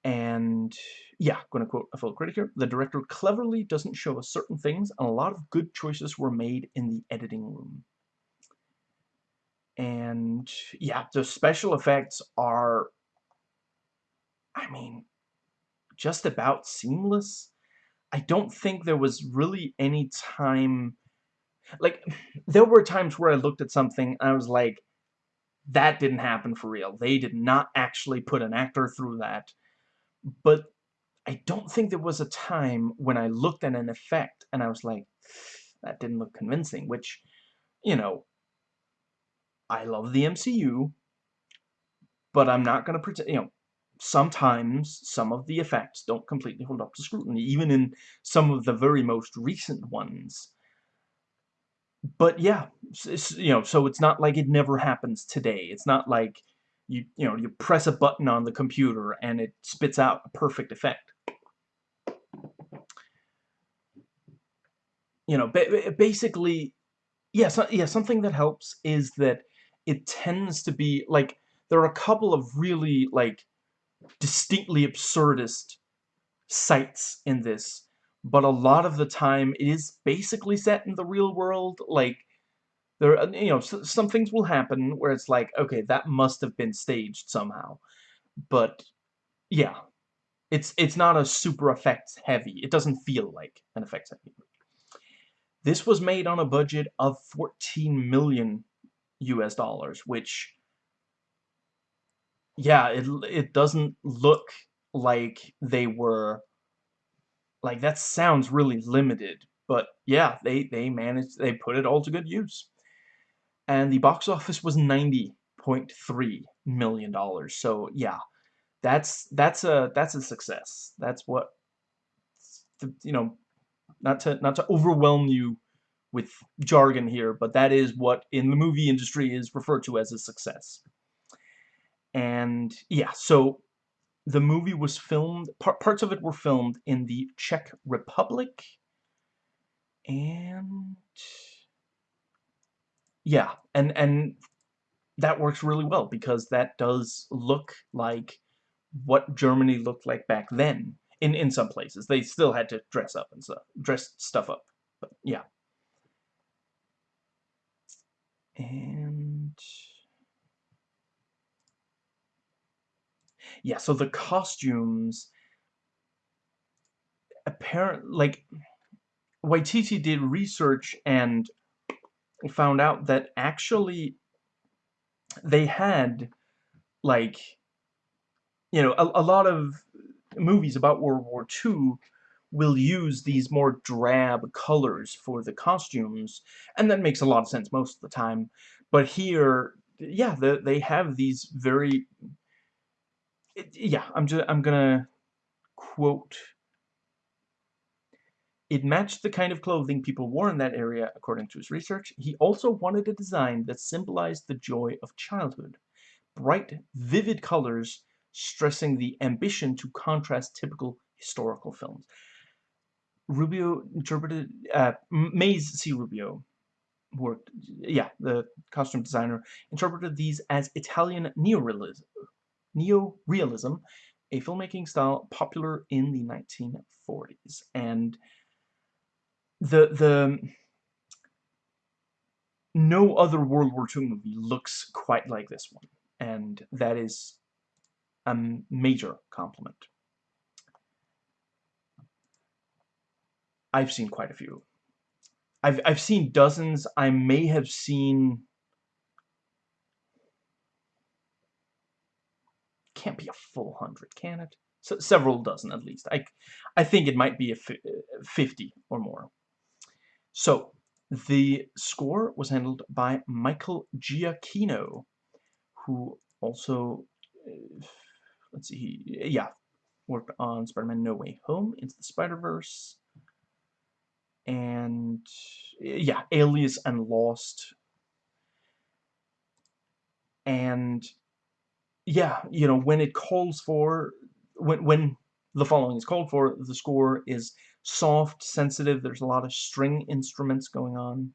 And yeah going to quote a full critic here. The director cleverly doesn't show us certain things and a lot of good choices were made in the editing room. And yeah the special effects are I mean just about seamless. I don't think there was really any time like, there were times where I looked at something and I was like, that didn't happen for real. They did not actually put an actor through that. But I don't think there was a time when I looked at an effect and I was like, that didn't look convincing, which, you know, I love the MCU, but I'm not going to pretend, you know, sometimes some of the effects don't completely hold up to scrutiny, even in some of the very most recent ones. But yeah, you know, so it's not like it never happens today. It's not like you, you know, you press a button on the computer and it spits out a perfect effect. You know, basically, yeah, so, yeah, something that helps is that it tends to be, like, there are a couple of really, like, distinctly absurdist sites in this, but a lot of the time it is basically set in the real world, like, there, uh, you know, some things will happen where it's like, okay, that must have been staged somehow, but, yeah, it's, it's not a super effects heavy, it doesn't feel like an effects heavy This was made on a budget of 14 million US dollars, which yeah, it it doesn't look like they were like that sounds really limited, but yeah, they they managed they put it all to good use. And the box office was 90.3 million dollars. So, yeah. That's that's a that's a success. That's what you know, not to not to overwhelm you with jargon here, but that is what in the movie industry is referred to as a success. And yeah, so the movie was filmed, par parts of it were filmed in the Czech Republic, and yeah, and and that works really well because that does look like what Germany looked like back then in in some places. They still had to dress up and stuff, dress stuff up, but yeah. And yeah, so the costumes apparent like Waititi did research and found out that actually they had like you know a, a lot of movies about World War II will use these more drab colors for the costumes and that makes a lot of sense most of the time. But here yeah the, they have these very it, yeah, I'm just I'm gonna quote. It matched the kind of clothing people wore in that area, according to his research. He also wanted a design that symbolized the joy of childhood. Bright, vivid colors stressing the ambition to contrast typical historical films. Rubio interpreted, uh, Mayes C. Rubio worked, yeah, the costume designer, interpreted these as Italian neorealism, neo-realism, a filmmaking style popular in the 1940s. And the the no other World War II movie looks quite like this one, and that is a major compliment. I've seen quite a few. I've I've seen dozens. I may have seen can't be a full hundred, can it? So, several dozen at least. I, I think it might be a 50 or more. So, the score was handled by Michael Giacchino, who also, uh, let's see, yeah, worked on Spider-Man No Way Home, Into the Spider-Verse, and, yeah, Alias and Lost. And yeah, you know, when it calls for, when, when the following is called for, the score is soft, sensitive, there's a lot of string instruments going on.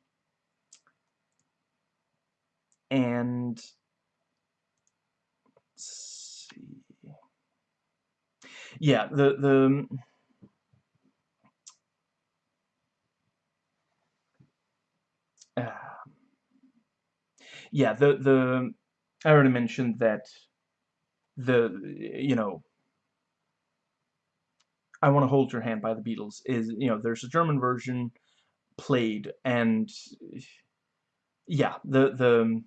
And, see yeah, the, the, uh, yeah, the, the, I already mentioned that the you know I want to hold your hand by the Beatles is you know there's a German version played and yeah the the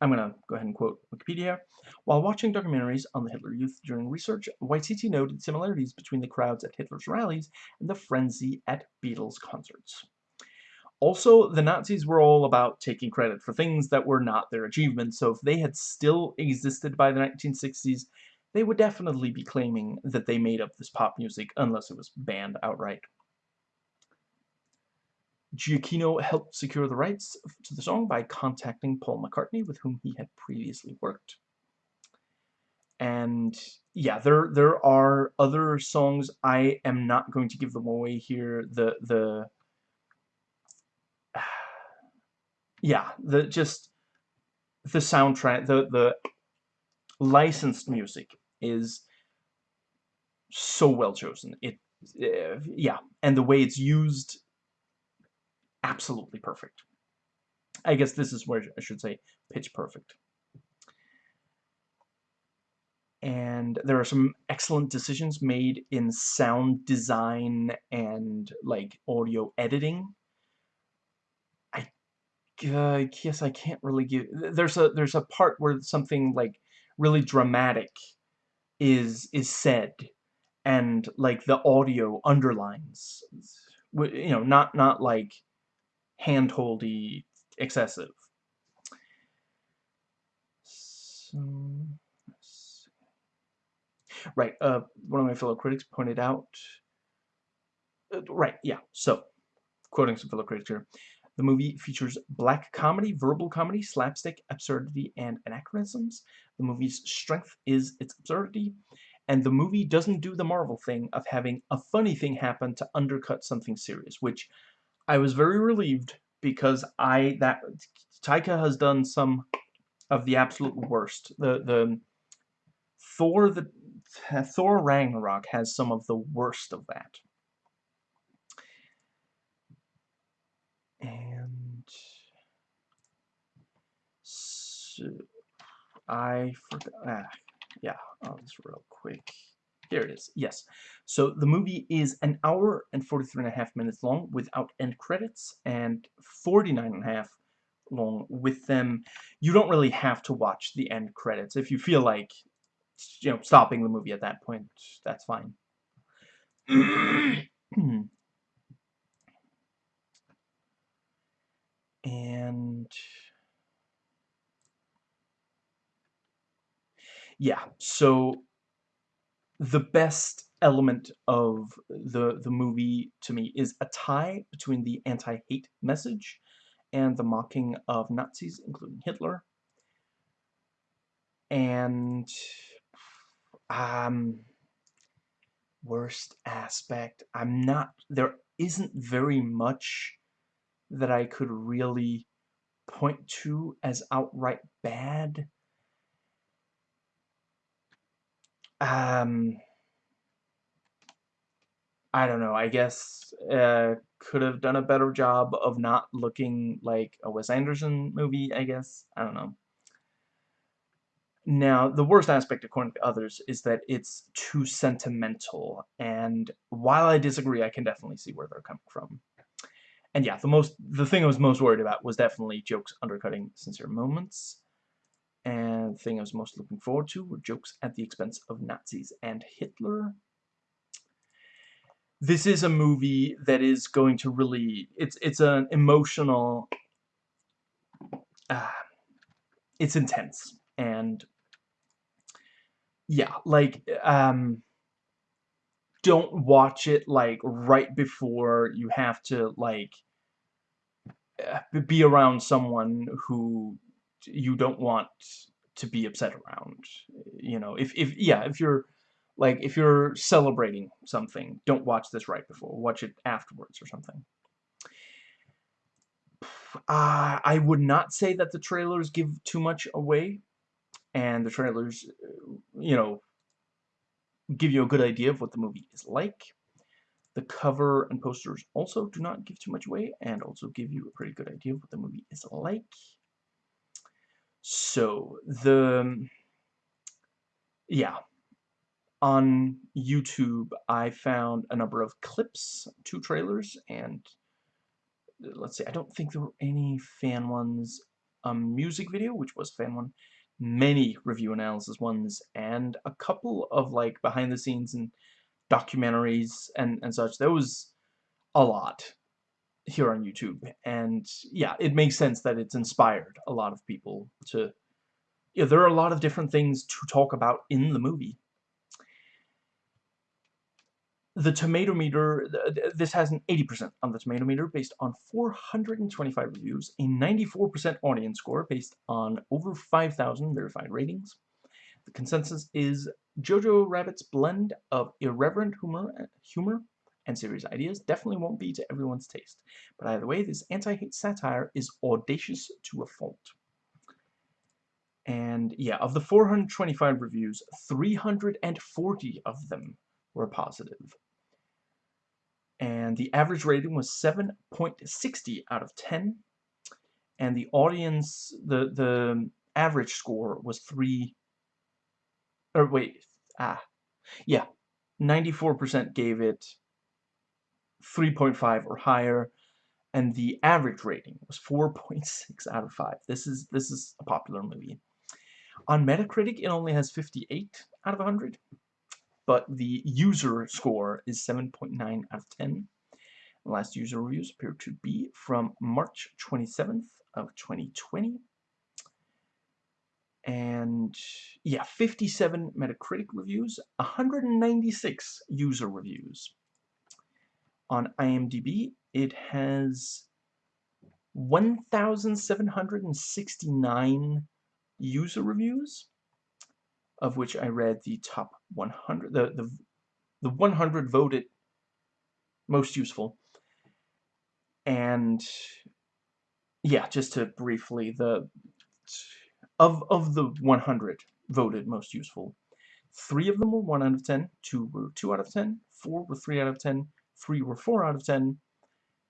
I'm going to go ahead and quote Wikipedia. While watching documentaries on the Hitler Youth during research, Waititi noted similarities between the crowds at Hitler's rallies and the frenzy at Beatles concerts. Also, the Nazis were all about taking credit for things that were not their achievements, so if they had still existed by the 1960s, they would definitely be claiming that they made up this pop music unless it was banned outright. Giacchino helped secure the rights to the song by contacting Paul McCartney, with whom he had previously worked. And yeah, there there are other songs. I am not going to give them away here. The the yeah, the just the soundtrack, the the licensed music is so well chosen. It uh, yeah, and the way it's used absolutely perfect. I guess this is where I should say pitch perfect. And there are some excellent decisions made in sound design and like audio editing. Uh, guess I can't really give. There's a there's a part where something like really dramatic is is said, and like the audio underlines. You know, not not like handholdy excessive. So, right, uh, one of my fellow critics pointed out, uh, right, yeah, so, quoting some fellow critics here, the movie features black comedy, verbal comedy, slapstick, absurdity, and anachronisms. The movie's strength is its absurdity, and the movie doesn't do the Marvel thing of having a funny thing happen to undercut something serious, which I was very relieved because I that Taika has done some of the absolute worst. The the Thor the Thor Ragnarok has some of the worst of that. And so I forgot. Ah, yeah, I'll just real quick. There it is. Yes. So the movie is an hour and 43 and a half minutes long without end credits and 49 and a half long with them. You don't really have to watch the end credits. If you feel like, you know, stopping the movie at that point, that's fine. and yeah, so the best element of the the movie to me is a tie between the anti-hate message and the mocking of Nazis, including Hitler. And um worst aspect, I'm not there isn't very much that I could really point to as outright bad. Um, I don't know, I guess uh, could have done a better job of not looking like a Wes Anderson movie, I guess. I don't know. Now, the worst aspect, according to others, is that it's too sentimental, and while I disagree, I can definitely see where they're coming from. And yeah, the most the thing I was most worried about was definitely jokes undercutting sincere moments. And the thing I was most looking forward to were jokes at the expense of Nazis and Hitler. This is a movie that is going to really, it's, it's an emotional, uh, it's intense. And yeah, like, um, don't watch it like right before you have to like uh, be around someone who you don't want to be upset around. You know, if, if yeah, if you're, like, if you're celebrating something, don't watch this right before. Watch it afterwards or something. Uh, I would not say that the trailers give too much away. And the trailers, you know, give you a good idea of what the movie is like. The cover and posters also do not give too much away and also give you a pretty good idea of what the movie is like. So, the... Yeah. On YouTube, I found a number of clips, two trailers, and uh, let's see, I don't think there were any fan ones a music video, which was fan one, many review analysis ones, and a couple of like behind the scenes and documentaries and, and such. There was a lot here on YouTube. And yeah, it makes sense that it's inspired a lot of people to... Yeah, there are a lot of different things to talk about in the movie. The tomato meter, this has an 80% on the tomato meter based on 425 reviews, a 94% audience score based on over 5,000 verified ratings. The consensus is Jojo Rabbit's blend of irreverent humor, humor and serious ideas definitely won't be to everyone's taste. But either way, this anti-hate satire is audacious to a fault. And yeah, of the 425 reviews, 340 of them were positive. And the average rating was 7.60 out of 10. And the audience, the, the average score was 3, or wait, ah, yeah, 94% gave it 3.5 or higher, and the average rating was 4.6 out of 5. This is this is a popular movie. On Metacritic, it only has 58 out of 100, but the user score is 7.9 out of 10. The last user reviews appear to be from March 27th of 2020. And yeah, 57 Metacritic reviews, 196 user reviews on IMDb, it has 1,769 user reviews, of which I read the top 100, the, the, the 100 voted most useful. And yeah, just to briefly, the of of the 100 voted most useful, three of them were 1 out of 10, two were 2 out of 10, four were 3 out of 10, 3 were 4 out of 10,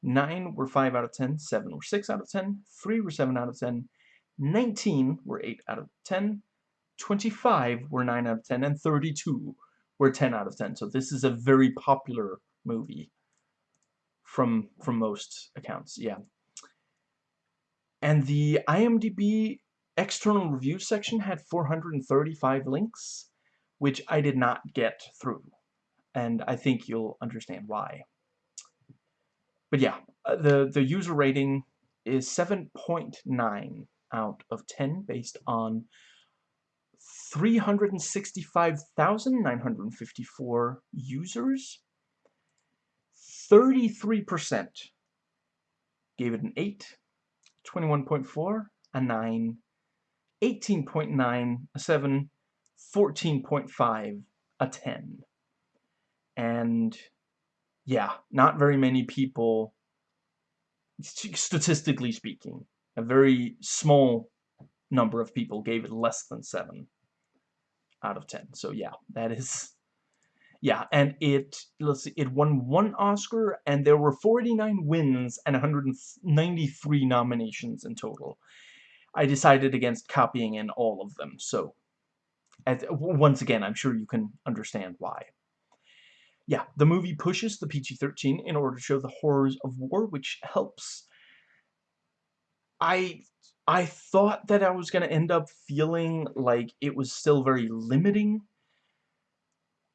9 were 5 out of 10, 7 were 6 out of 10, 3 were 7 out of 10, 19 were 8 out of 10, 25 were 9 out of 10, and 32 were 10 out of 10. So this is a very popular movie from from most accounts, yeah. And the IMDb external review section had 435 links, which I did not get through and I think you'll understand why. But yeah, uh, the, the user rating is 7.9 out of 10 based on 365,954 users. 33% gave it an 8, 21.4, a 9, 18.9, a 7, 14.5, a 10 and yeah, not very many people, statistically speaking, a very small number of people gave it less than 7 out of 10. So yeah, that is... Yeah, and it, let's see, it won one Oscar, and there were 49 wins and 193 nominations in total. I decided against copying in all of them, so... As, once again, I'm sure you can understand why yeah, the movie pushes the PG-13 in order to show the horrors of war, which helps. I I thought that I was going to end up feeling like it was still very limiting.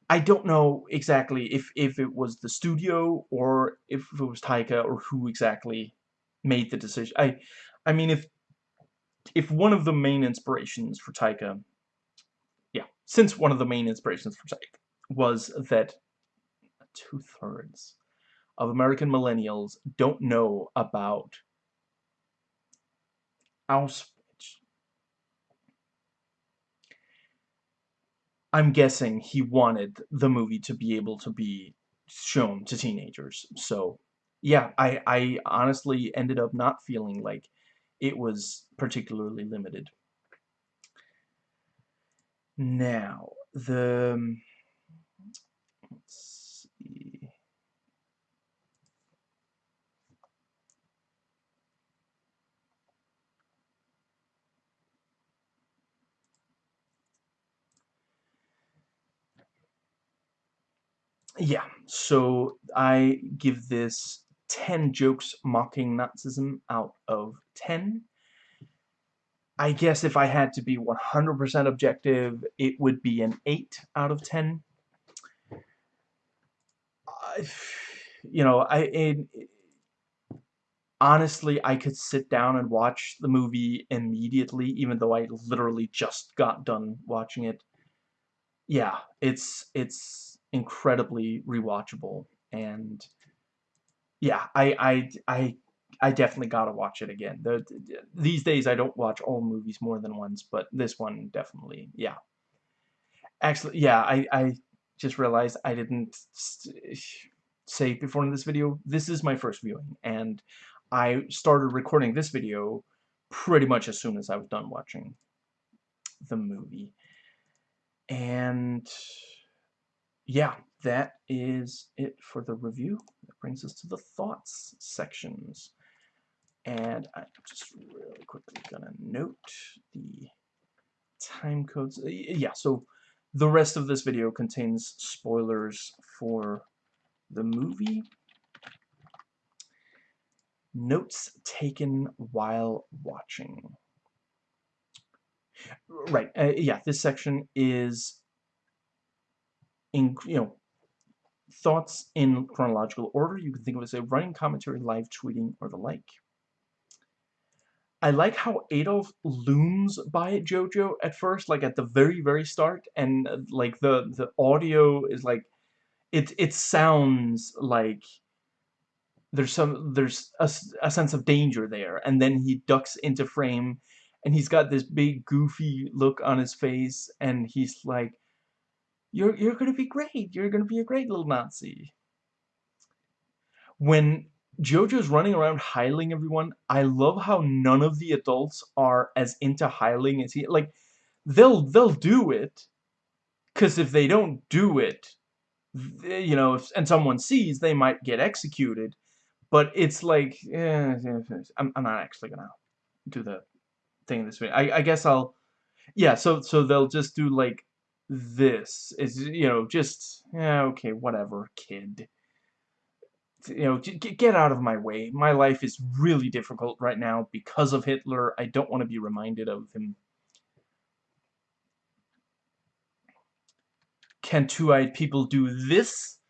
I don't know exactly if, if it was the studio or if it was Taika or who exactly made the decision. I I mean, if if one of the main inspirations for Taika, yeah, since one of the main inspirations for Taika was that two-thirds of American millennials don't know about Auschwitz. I'm guessing he wanted the movie to be able to be shown to teenagers. So, yeah, I, I honestly ended up not feeling like it was particularly limited. Now, the... Yeah, so I give this 10 jokes mocking Nazism out of 10. I guess if I had to be 100% objective, it would be an 8 out of 10. Uh, you know, I it, honestly, I could sit down and watch the movie immediately, even though I literally just got done watching it. Yeah, it's it's incredibly rewatchable, and yeah, I I I I definitely gotta watch it again. The, these days, I don't watch all movies more than once, but this one definitely, yeah. Actually, yeah, I I just realized I didn't say before in this video. This is my first viewing, and I started recording this video pretty much as soon as I was done watching the movie. And yeah, that is it for the review. That brings us to the thoughts sections. And I'm just really quickly gonna note the time codes. Yeah, so the rest of this video contains spoilers for the movie Notes taken while watching. Right, uh, yeah, this section is in, you know, thoughts in chronological order. You can think of it as a running commentary, live tweeting, or the like. I like how Adolf looms by Jojo at first, like at the very, very start, and uh, like the the audio is like, it it sounds like there's some there's a, a sense of danger there and then he ducks into frame and he's got this big goofy look on his face and he's like you're you're gonna be great. You're gonna be a great little Nazi. When Jojo's running around heiling everyone I love how none of the adults are as into heiling as he like they'll they'll do it because if they don't do it you know if, and someone sees they might get executed. But it's like, eh, I'm, I'm not actually gonna do the thing this way. I, I guess I'll, yeah, so, so they'll just do like this. Is you know, just, yeah, okay, whatever, kid. You know, get out of my way. My life is really difficult right now because of Hitler. I don't want to be reminded of him. Can two-eyed people do this?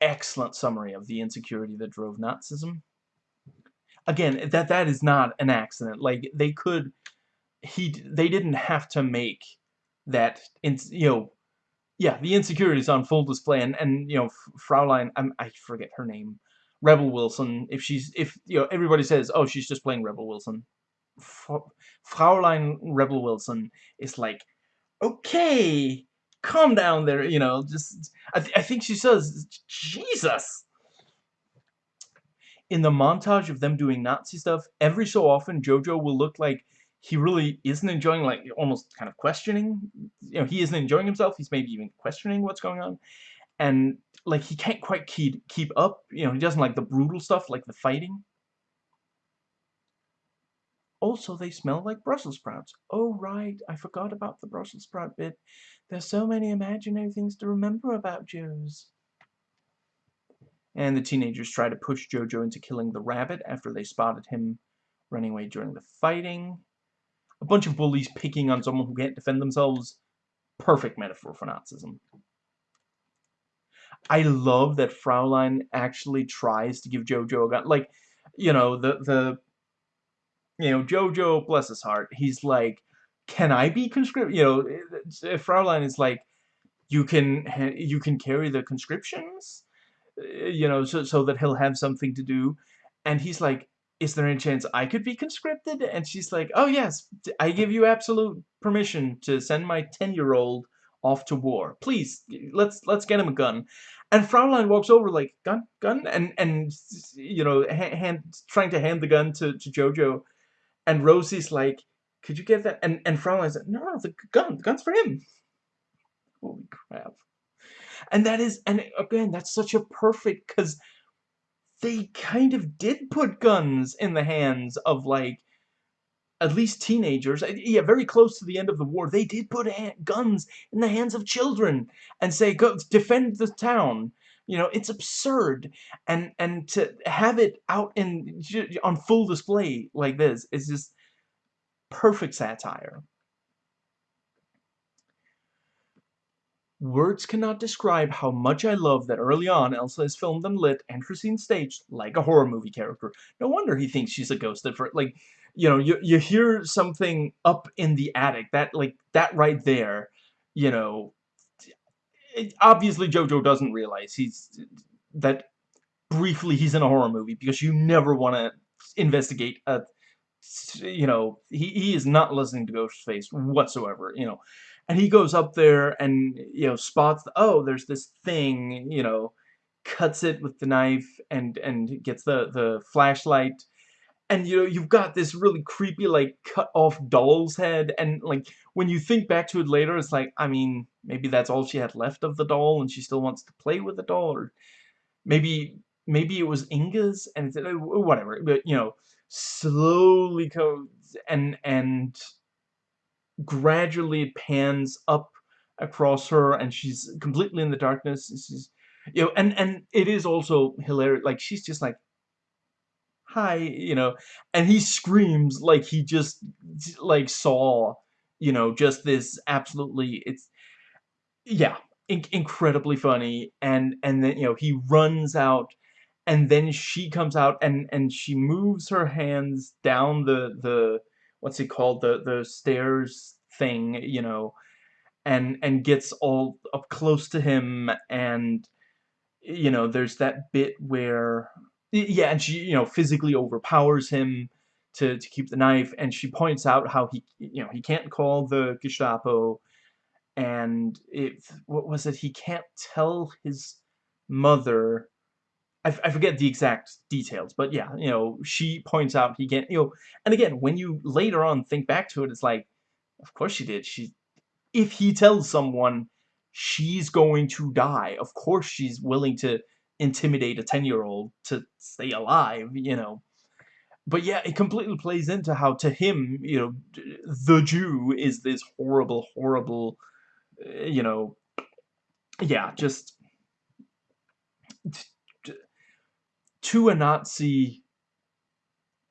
excellent summary of the insecurity that drove Nazism. Again, that that is not an accident. Like they could, he they didn't have to make that. In, you know, yeah, the insecurities on full display, and and you know, Fraulein, I'm, I forget her name, Rebel Wilson. If she's if you know everybody says, oh, she's just playing Rebel Wilson. Fraulein Rebel Wilson is like, okay, calm down there, you know, just, I, th I think she says, Jesus! In the montage of them doing Nazi stuff, every so often Jojo will look like he really isn't enjoying, like, almost kind of questioning, you know, he isn't enjoying himself, he's maybe even questioning what's going on, and, like, he can't quite keep, keep up, you know, he doesn't like the brutal stuff, like the fighting. Also, they smell like Brussels sprouts. Oh, right, I forgot about the Brussels sprout bit. There's so many imaginary things to remember about Joes. And the teenagers try to push Jojo into killing the rabbit after they spotted him running away during the fighting. A bunch of bullies picking on someone who can't defend themselves. Perfect metaphor for Nazism. I love that Fraulein actually tries to give Jojo a gun. Like, you know, the, the, you know, Jojo, bless his heart, he's like, can I be conscript? You know, Fraulein is like, you can you can carry the conscriptions, you know, so so that he'll have something to do, and he's like, is there any chance I could be conscripted? And she's like, oh yes, I give you absolute permission to send my ten-year-old off to war. Please, let's let's get him a gun. And Fraulein walks over like, gun, gun, and and you know, hand, trying to hand the gun to to Jojo, and Rosie's like could you get that? And and Fraulein said, no, no, the gun, the gun's for him. Holy crap. And that is, and again, that's such a perfect, because they kind of did put guns in the hands of, like, at least teenagers. Eh, yeah, very close to the end of the war, they did put guns in the hands of children and say, go defend the town. You know, it's absurd. And and to have it out in on full display like this is just perfect satire. Words cannot describe how much I love that early on Elsa is filmed and lit and Christine staged like a horror movie character. No wonder he thinks she's a ghost at first. Like, you know, you, you hear something up in the attic, that, like, that right there, you know, it, obviously Jojo doesn't realize he's, that briefly he's in a horror movie because you never want to investigate a, you know, he, he is not listening to Ghostface whatsoever, you know and he goes up there and you know spots the, oh there's this thing you know cuts it with the knife and and gets the the flashlight. And you know you've got this really creepy like cut off doll's head. And like when you think back to it later it's like I mean maybe that's all she had left of the doll and she still wants to play with the doll. Or maybe maybe it was Inge's and it's, uh, whatever. But you know slowly goes and and gradually pans up across her and she's completely in the darkness. She's you know and and it is also hilarious like she's just like hi you know and he screams like he just like saw you know just this absolutely it's yeah in incredibly funny. And and then you know he runs out and then she comes out and and she moves her hands down the the what's he called the the stairs thing you know and and gets all up close to him and you know there's that bit where yeah and she you know physically overpowers him to to keep the knife and she points out how he you know he can't call the Gestapo and it what was it he can't tell his mother I, I forget the exact details, but yeah, you know, she points out he can't, you know, and again, when you later on think back to it, it's like, of course she did. She, if he tells someone she's going to die, of course she's willing to intimidate a 10-year-old to stay alive, you know. But yeah, it completely plays into how to him, you know, the Jew is this horrible, horrible, uh, you know, yeah, just to a Nazi,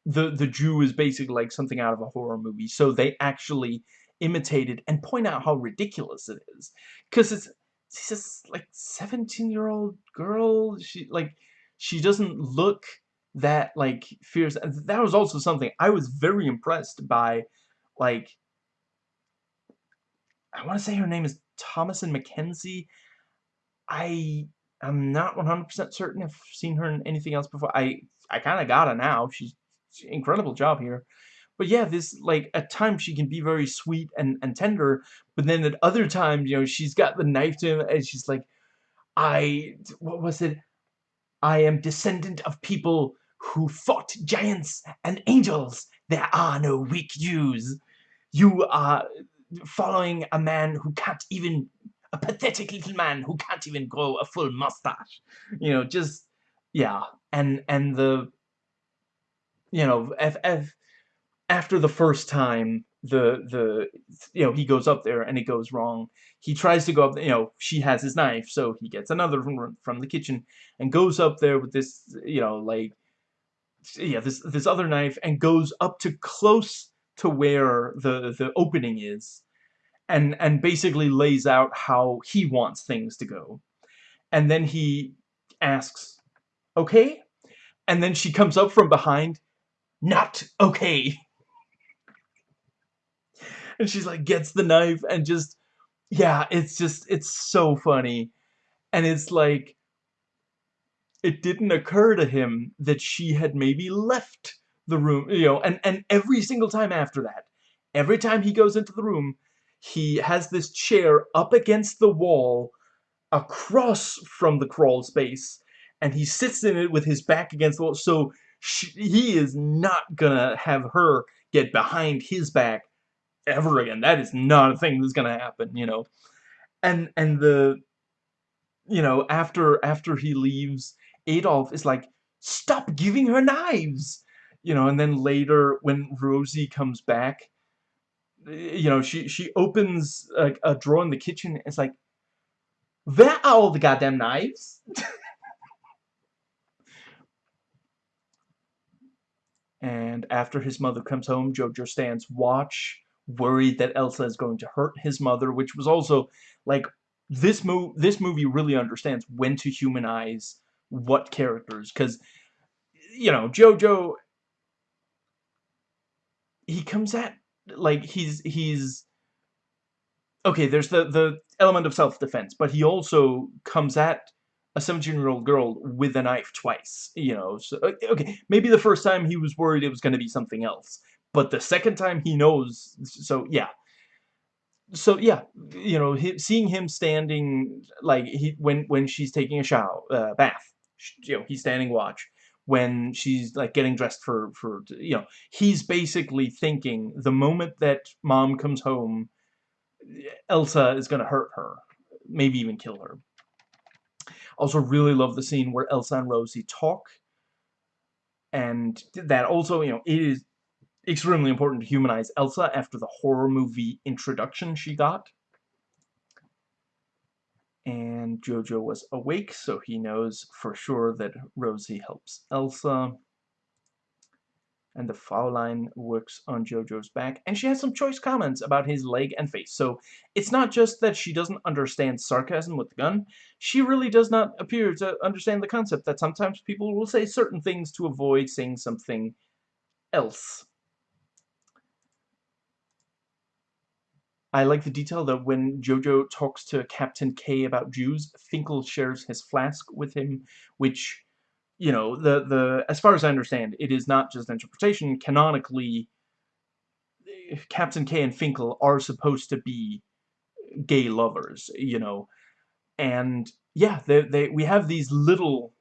the the Jew is basically like something out of a horror movie. So they actually imitated and point out how ridiculous it is, because it's she's just like 17 year old girl. She like she doesn't look that like fierce. That was also something I was very impressed by, like. I want to say her name is Thomasin McKenzie. I I'm not 100% certain if I've seen her in anything else before. I I kind of got her now. She's, she's incredible job here. But yeah, this, like, at times she can be very sweet and, and tender, but then at other times, you know, she's got the knife to him, and she's like, I, what was it? I am descendant of people who fought giants and angels. There are no weak Jews. You are following a man who can't even a pathetic little man who can't even grow a full mustache. You know, just yeah, and and the you know, after the first time the the you know he goes up there and it goes wrong he tries to go up you know she has his knife so he gets another from from the kitchen and goes up there with this you know like yeah this this other knife and goes up to close to where the the opening is and and basically lays out how he wants things to go. And then he asks okay? And then she comes up from behind not okay. And she's like gets the knife and just yeah it's just it's so funny. And it's like it didn't occur to him that she had maybe left the room you know and and every single time after that every time he goes into the room he has this chair up against the wall across from the crawl space and he sits in it with his back against the wall. So she, he is not gonna have her get behind his back ever again. That is not a thing that's gonna happen you know? And and the you know after after he leaves Adolf is like stop giving her knives! You know and then later when Rosie comes back you know, she she opens a, a drawer in the kitchen. it's like, where are all the goddamn knives? and after his mother comes home, Jojo stands watch, worried that Elsa is going to hurt his mother, which was also, like, this, mo this movie really understands when to humanize what characters, because, you know, Jojo, he comes at, like, he's, he's, okay, there's the, the element of self-defense, but he also comes at a 17-year-old girl with a knife twice, you know, so, okay, maybe the first time he was worried it was going to be something else, but the second time he knows, so, yeah. So, yeah, you know, seeing him standing, like, he, when, when she's taking a shower, uh, bath, you know, he's standing watch, when she's, like, getting dressed for, for, you know, he's basically thinking, the moment that mom comes home, Elsa is gonna hurt her, maybe even kill her. Also really love the scene where Elsa and Rosie talk. And that also, you know, it is extremely important to humanize Elsa after the horror movie introduction she got. And Jojo was awake, so he knows for sure that Rosie helps Elsa and the Fraulein works on Jojo's back, and she has some choice comments about his leg and face. So it's not just that she doesn't understand sarcasm with the gun, she really does not appear to understand the concept that sometimes people will say certain things to avoid saying something else. I like the detail that when Jojo talks to Captain K about Jews, Finkel shares his flask with him, which you know, the, the, as far as I understand, it is not just interpretation. Canonically, Captain K and Finkel are supposed to be gay lovers, you know, and yeah, they, they, we have these little,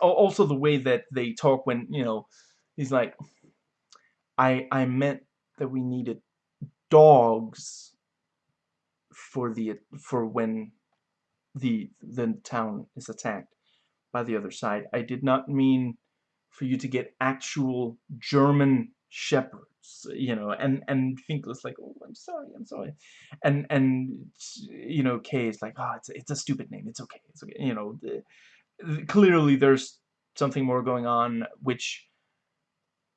also the way that they talk when, you know, he's like, I, I meant that we needed dogs for the, for when the, the town is attacked by the other side. I did not mean for you to get actual German shepherds, you know, and, and Finkel's like, oh, I'm sorry, I'm sorry. And, and, you know, Kay is like, oh, it's, it's a stupid name, it's okay, it's okay, you know, the, the, clearly there's something more going on, which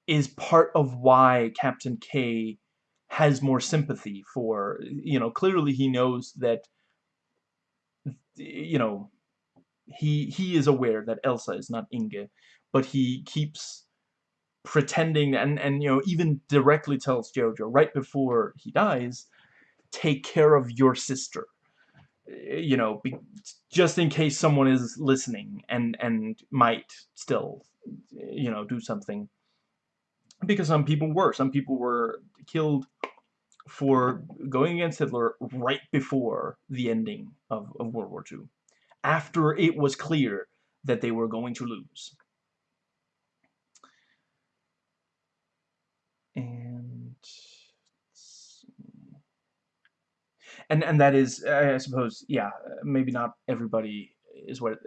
is part of why Captain K has more sympathy for, you know, clearly he knows that, you know, he he is aware that Elsa is not Inge, but he keeps pretending and and you know even directly tells Jojo right before he dies, take care of your sister. You know, be, just in case someone is listening and and might still you know do something because some people were some people were killed for going against Hitler right before the ending of, of World War II after it was clear that they were going to lose. And and and that is, I suppose, yeah, maybe not everybody is what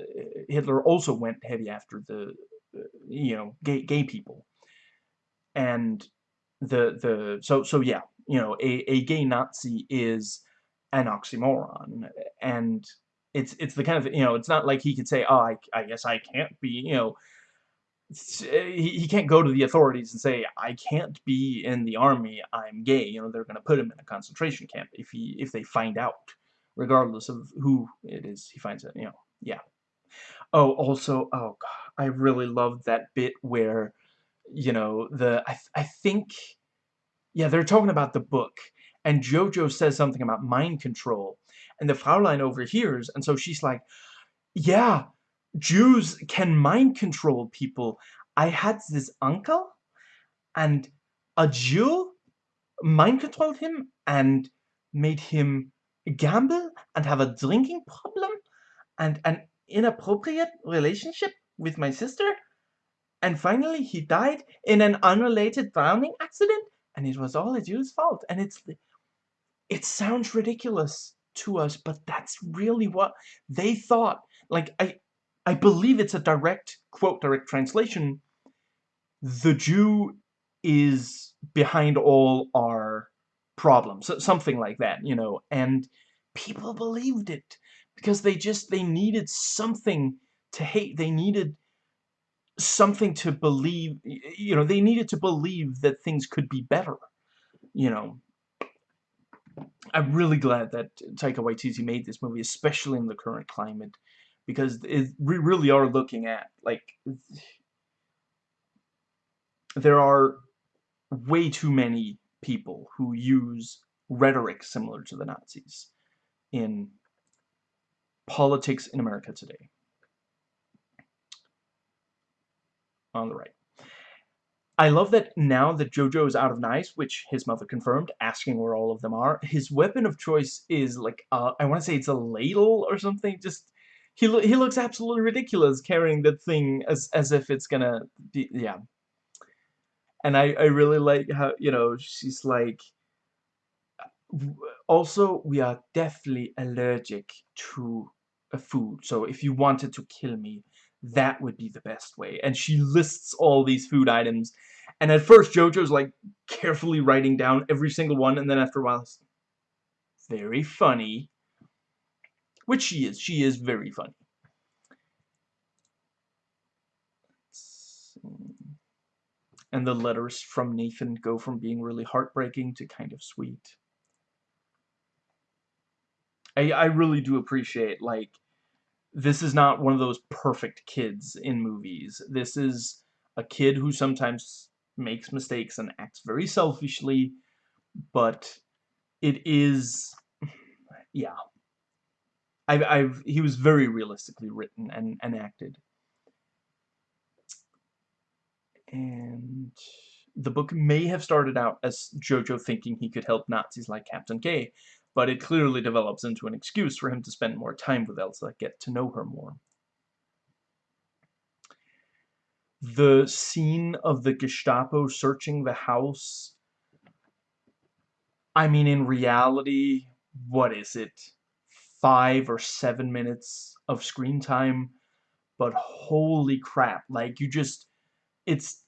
Hitler also went heavy after the, uh, you know, gay gay people, and the the so so yeah, you know, a a gay Nazi is an oxymoron, and it's it's the kind of you know it's not like he could say oh I, I guess I can't be you know eh, he, he can't go to the authorities and say I can't be in the army I'm gay you know they're gonna put him in a concentration camp if he if they find out regardless of who it is he finds it you know yeah. Oh also oh god I really loved that bit where you know the I, I think yeah they're talking about the book and Jojo says something about mind control and the Fraulein overhears, and so she's like, yeah, Jews can mind control people. I had this uncle, and a Jew mind controlled him and made him gamble and have a drinking problem and an inappropriate relationship with my sister. And finally, he died in an unrelated drowning accident, and it was all a Jew's fault. And it's, it sounds ridiculous, to us, but that's really what they thought. Like, I, I believe it's a direct, quote, direct translation. The Jew is behind all our problems. Something like that, you know, and people believed it because they just, they needed something to hate. They needed something to believe, you know, they needed to believe that things could be better, you know. I'm really glad that Taika Waititi made this movie, especially in the current climate, because it, we really are looking at, like, there are way too many people who use rhetoric similar to the Nazis in politics in America today. On the right. I love that now that Jojo is out of knives, which his mother confirmed, asking where all of them are, his weapon of choice is like, uh, I want to say it's a ladle or something, just, he, lo he looks absolutely ridiculous carrying that thing as, as if it's gonna be, yeah. And I, I really like how, you know, she's like, also, we are definitely allergic to a food, so if you wanted to kill me, that would be the best way. And she lists all these food items. And at first, JoJo's like carefully writing down every single one, and then after a while, it's very funny. Which she is. She is very funny. And the letters from Nathan go from being really heartbreaking to kind of sweet. I, I really do appreciate, like, this is not one of those perfect kids in movies. This is a kid who sometimes makes mistakes and acts very selfishly, but it is, yeah. I've, I've, he was very realistically written and, and acted. And the book may have started out as Jojo thinking he could help Nazis like Captain K, but it clearly develops into an excuse for him to spend more time with Elsa, get to know her more. The scene of the Gestapo searching the house, I mean, in reality, what is it? Five or seven minutes of screen time, but holy crap, like, you just, it's,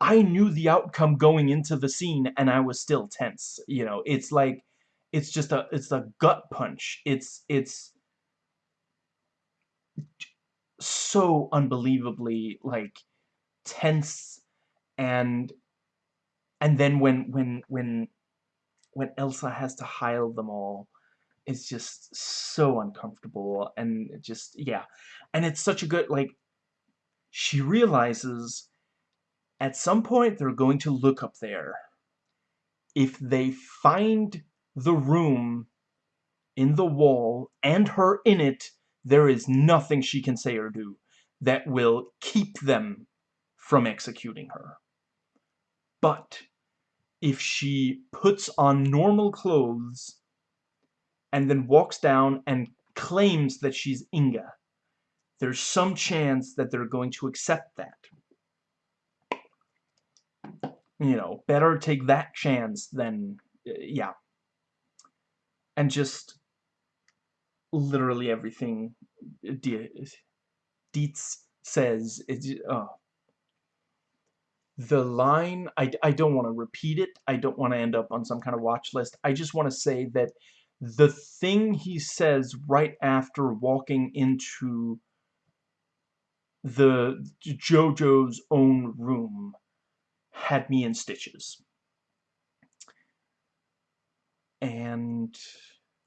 I knew the outcome going into the scene, and I was still tense, you know, it's like, it's just a it's a gut punch. It's it's so unbelievably like tense and and then when when when when Elsa has to heil them all it's just so uncomfortable and just yeah and it's such a good like she realizes at some point they're going to look up there if they find the room in the wall and her in it, there is nothing she can say or do that will keep them from executing her. But if she puts on normal clothes and then walks down and claims that she's Inge, there's some chance that they're going to accept that. You know, better take that chance than, yeah and just literally everything Deertz says is oh. the line I, I don't want to repeat it I don't want to end up on some kind of watch list I just want to say that the thing he says right after walking into the JoJo's own room had me in stitches and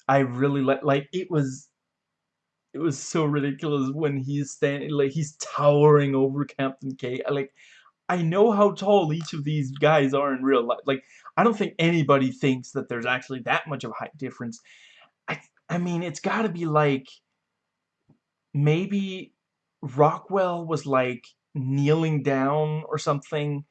I really like like it was it was so ridiculous when he's standing like he's towering over Captain K. Like I know how tall each of these guys are in real life. Like I don't think anybody thinks that there's actually that much of a height difference. I I mean it's got to be like maybe Rockwell was like kneeling down or something.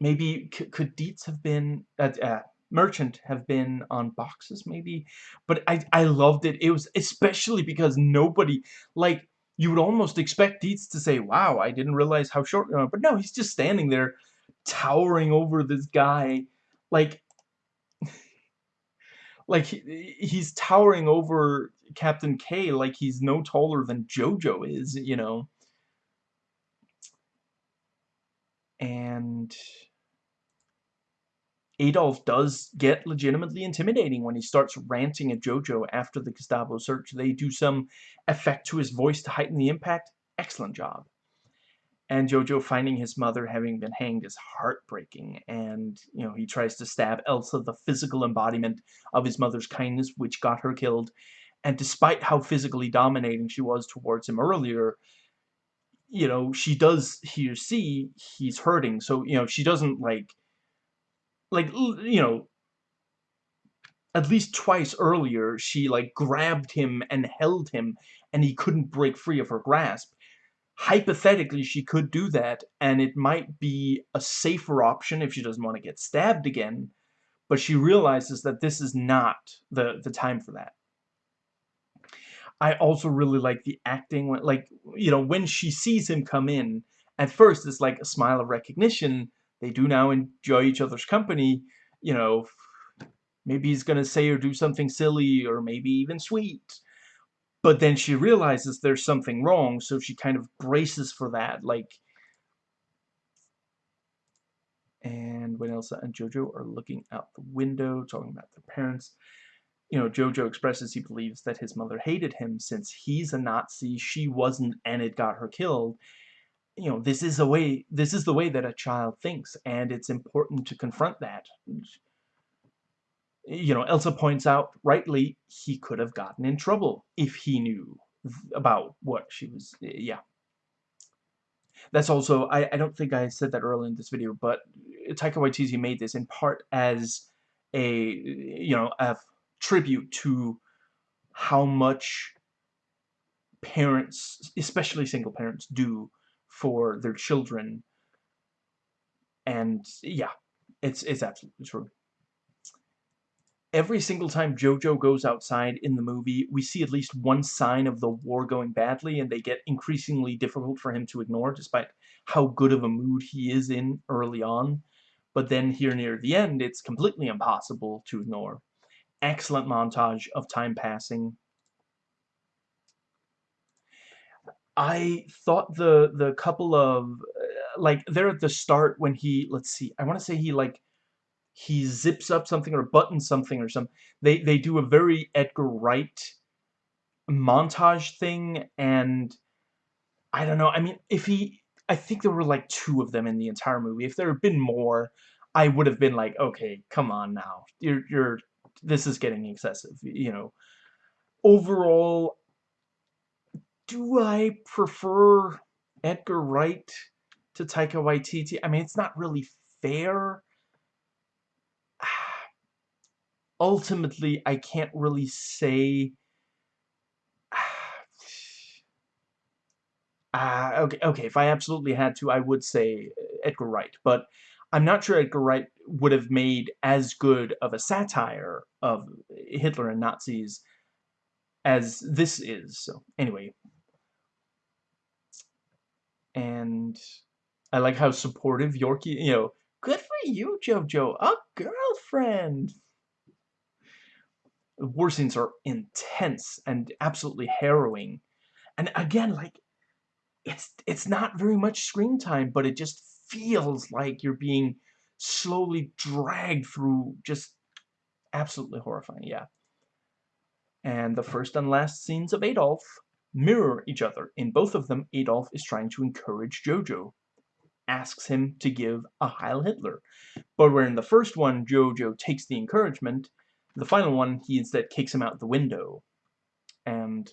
Maybe could Deertz have been at uh, Merchant have been on boxes maybe but I, I loved it. It was especially because nobody like you would almost expect Deertz to say wow I didn't realize how short you are but no he's just standing there towering over this guy like like he, he's towering over Captain K like he's no taller than Jojo is you know? And Adolf does get legitimately intimidating when he starts ranting at Jojo after the Gestapo search. They do some effect to his voice to heighten the impact. excellent job. And Jojo finding his mother having been hanged is heartbreaking, and, you know, he tries to stab Elsa, the physical embodiment of his mother's kindness, which got her killed, and despite how physically dominating she was towards him earlier, you know, she does hear see he's hurting, so, you know, she doesn't, like, like, you know, at least twice earlier, she, like, grabbed him and held him, and he couldn't break free of her grasp. Hypothetically, she could do that, and it might be a safer option if she doesn't want to get stabbed again, but she realizes that this is not the, the time for that. I also really like the acting, like, you know, when she sees him come in, at first it's like a smile of recognition, they do now enjoy each other's company, you know, maybe he's gonna say or do something silly, or maybe even sweet, but then she realizes there's something wrong, so she kind of braces for that, like, and when Elsa and Jojo are looking out the window, talking about their parents, you know, Jojo expresses he believes that his mother hated him since he's a Nazi, she wasn't, and it got her killed. You know, this is a way, this is the way that a child thinks, and it's important to confront that. You know, Elsa points out, rightly, he could have gotten in trouble if he knew about what she was, eh, yeah. That's also, I, I don't think I said that earlier in this video, but Taika Waititi made this in part as a, you know, a tribute to how much parents, especially single parents, do for their children. And yeah, it's it's absolutely true. Every single time Jojo goes outside in the movie, we see at least one sign of the war going badly, and they get increasingly difficult for him to ignore, despite how good of a mood he is in early on. But then here near the end, it's completely impossible to ignore excellent montage of time passing. I thought the the couple of uh, like they're at the start when he let's see I want to say he like he zips up something or buttons something or some they they do a very Edgar Wright montage thing and I don't know I mean if he I think there were like two of them in the entire movie if there had been more I would have been like okay come on now you're you're this is getting excessive, you know. Overall, do I prefer Edgar Wright to Taika Waititi? I mean, it's not really fair. Ultimately, I can't really say... Uh, okay, okay, if I absolutely had to, I would say Edgar Wright, but I'm not sure Edgar Wright would have made as good of a satire of Hitler and Nazis as this is. So, anyway. And I like how supportive Yorkie, you know, good for you, Jojo, a girlfriend. The war scenes are intense and absolutely harrowing. And again, like, it's it's not very much screen time, but it just feels like you're being slowly dragged through just absolutely horrifying, yeah. And the first and last scenes of Adolf mirror each other. In both of them, Adolf is trying to encourage Jojo, asks him to give a Heil Hitler. But where in the first one, Jojo takes the encouragement, the final one, he instead kicks him out the window. And,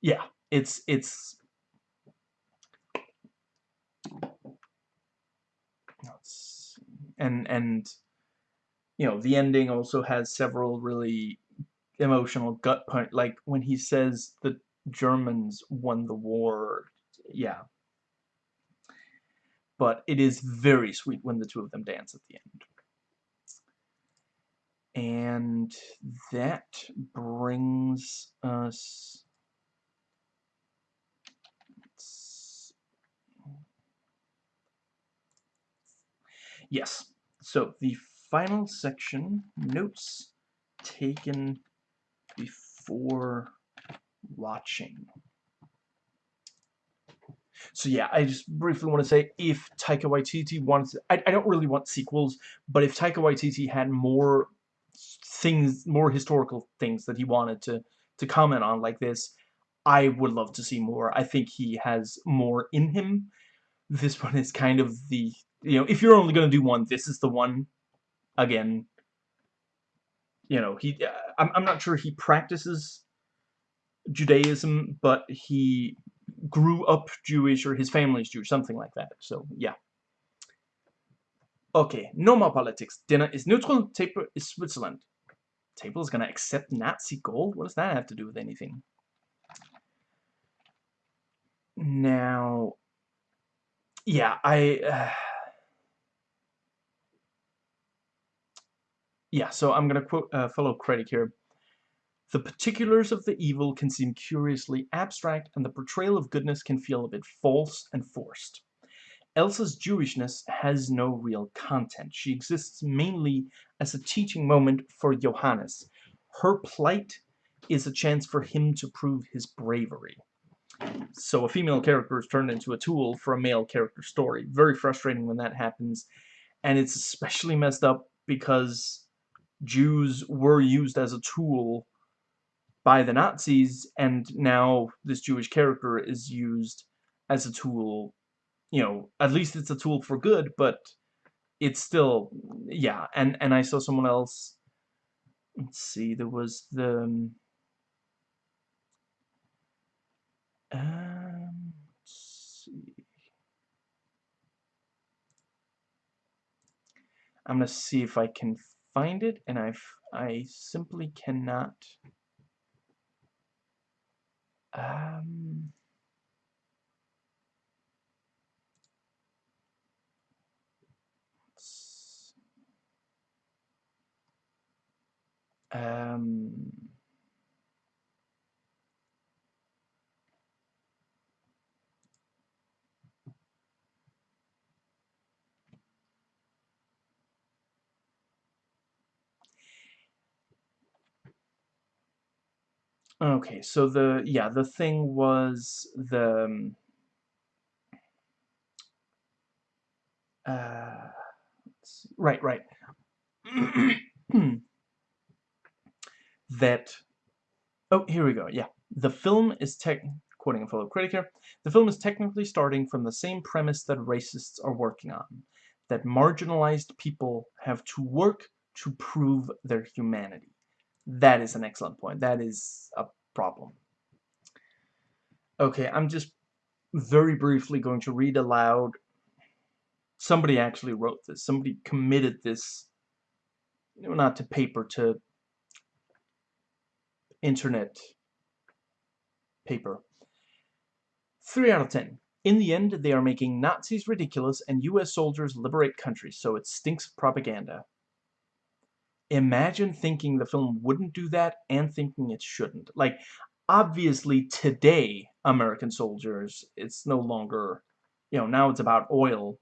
yeah, it's, it's and and you know the ending also has several really emotional gut punch like when he says the Germans won the war. Yeah. But it is very sweet when the two of them dance at the end. And that brings us Yes. So the final section, notes taken before watching. So yeah, I just briefly want to say, if Taika Waititi wants, I, I don't really want sequels, but if Taika Waititi had more things, more historical things that he wanted to, to comment on like this, I would love to see more. I think he has more in him. This one is kind of the, you know, if you're only going to do one, this is the one. Again, you know, he, uh, I'm, I'm not sure he practices Judaism, but he grew up Jewish or his family's Jewish, something like that. So, yeah. Okay, no more politics. Dinner is neutral, table is Switzerland. Table is going to accept Nazi gold? What does that have to do with anything? Now, yeah, I... Uh, yeah, so I'm going to quote uh, fellow critic here. The particulars of the evil can seem curiously abstract, and the portrayal of goodness can feel a bit false and forced. Elsa's Jewishness has no real content. She exists mainly as a teaching moment for Johannes. Her plight is a chance for him to prove his bravery. So a female character is turned into a tool for a male character story. Very frustrating when that happens. And it's especially messed up because Jews were used as a tool by the Nazis, and now this Jewish character is used as a tool you know, at least it's a tool for good, but it's still, yeah, and, and I saw someone else, let's see, there was the, um, um see. I'm gonna see if I can find it, and I've, I simply cannot, um, Um, okay, so the, yeah, the thing was the, um, uh, right, right. that oh here we go yeah the film is tech quoting a fellow critic here the film is technically starting from the same premise that racists are working on that marginalized people have to work to prove their humanity that is an excellent point that is a problem okay I'm just very briefly going to read aloud somebody actually wrote this somebody committed this not to paper to internet paper. 3 out of 10. In the end, they are making Nazis ridiculous and US soldiers liberate countries, so it stinks propaganda. Imagine thinking the film wouldn't do that and thinking it shouldn't. Like, obviously today, American soldiers, it's no longer, you know, now it's about oil.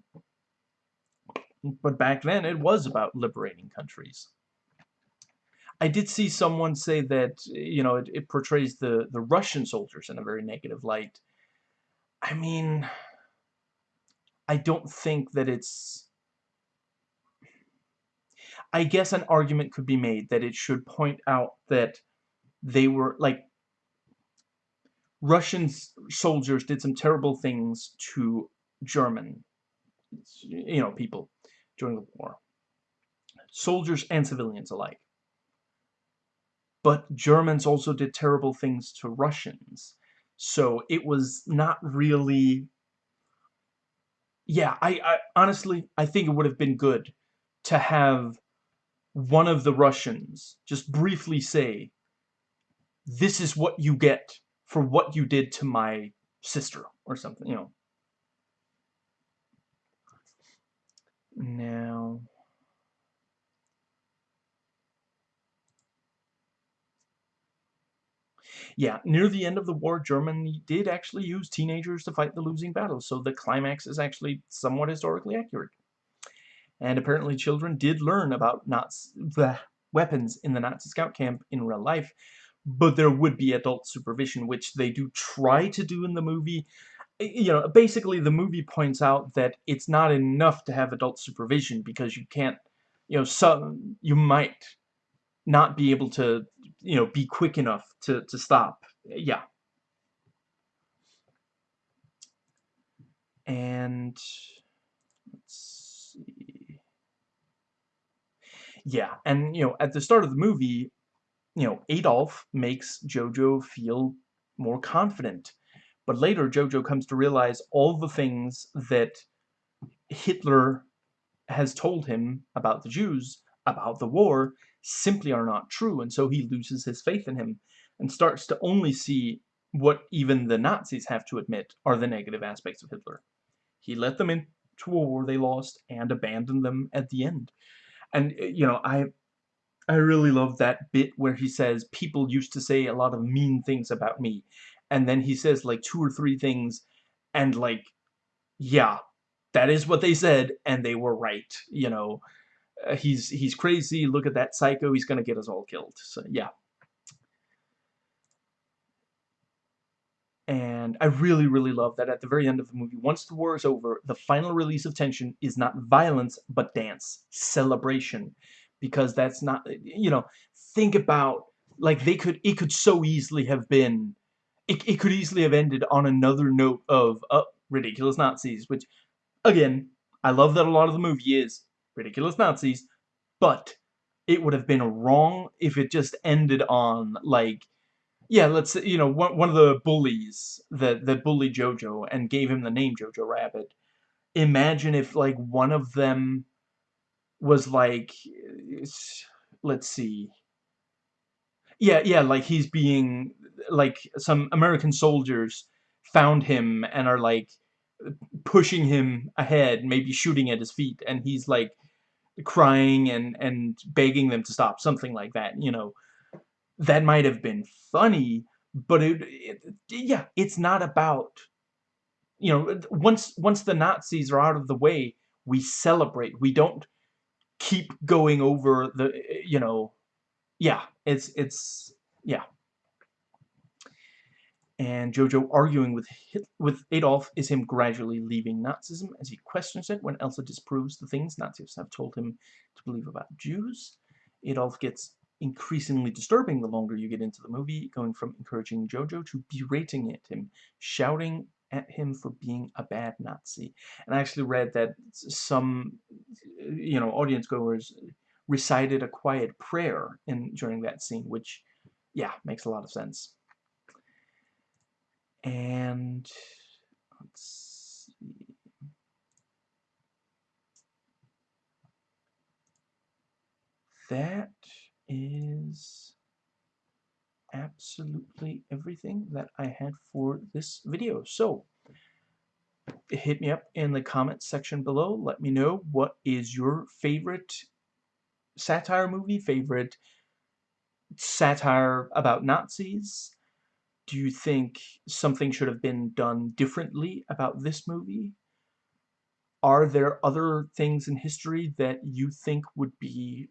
But back then, it was about liberating countries. I did see someone say that, you know, it, it portrays the, the Russian soldiers in a very negative light. I mean, I don't think that it's... I guess an argument could be made that it should point out that they were, like, Russian soldiers did some terrible things to German, you know, people during the war. Soldiers and civilians alike. But Germans also did terrible things to Russians. So it was not really... Yeah, I, I honestly, I think it would have been good to have one of the Russians just briefly say, this is what you get for what you did to my sister, or something, you know. Now... Yeah, near the end of the war, Germany did actually use teenagers to fight the losing battles, so the climax is actually somewhat historically accurate and apparently children did learn about Nazi, bleh, weapons in the Nazi scout camp in real life, but there would be adult supervision, which they do try to do in the movie. You know, basically the movie points out that it's not enough to have adult supervision because you can't, you know, so you might not be able to, you know, be quick enough to, to stop. Yeah. And... Yeah, and you know, at the start of the movie, you know, Adolf makes Jojo feel more confident. But later, Jojo comes to realize all the things that Hitler has told him about the Jews, about the war, simply are not true, and so he loses his faith in him and starts to only see what even the Nazis have to admit are the negative aspects of Hitler. He let them into a war they lost and abandoned them at the end. And, eh, you know, I I really love that bit where he says, people used to say a lot of mean things about me. And then he says like two or three things and like, yeah, that is what they said and they were right, you know. Uh, he's he's crazy, look at that psycho, he's gonna get us all killed. So yeah. And I really, really love that at the very end of the movie, once the war is over, the final release of tension is not violence, but dance, celebration. Because that's not, you know, think about, like, they could, it could so easily have been, it, it could easily have ended on another note of, uh, ridiculous Nazis, which, again, I love that a lot of the movie is ridiculous Nazis, but it would have been wrong if it just ended on, like, yeah, let's you know, one, one of the bullies that, that bullied Jojo and gave him the name Jojo Rabbit. Imagine if, like, one of them was, like, let's see. Yeah, yeah, like, he's being, like, some American soldiers found him and are, like, pushing him ahead, maybe shooting at his feet, and he's, like, crying and, and begging them to stop, something like that, you know that might have been funny, but it, it, yeah, it's not about you know once once the Nazis are out of the way, we celebrate. We don't keep going over the you know yeah, it's it's yeah. And Jojo arguing with Hit with Adolf is him gradually leaving Nazism as he questions it when Elsa disproves the things Nazis have told him to believe about Jews. Adolf gets increasingly disturbing the longer you get into the movie, going from encouraging Jojo to berating at him, shouting at him for being a bad Nazi. And I actually read that some, uh, you know, audience goers recited a quiet prayer in during that scene, which, yeah, makes a lot of sense. And let's see. That is absolutely everything that I had for this video. So, hit me up in the comments section below. Let me know what is your favorite satire movie, favorite satire about Nazis. Do you think something should have been done differently about this movie? Are there other things in history that you think would be,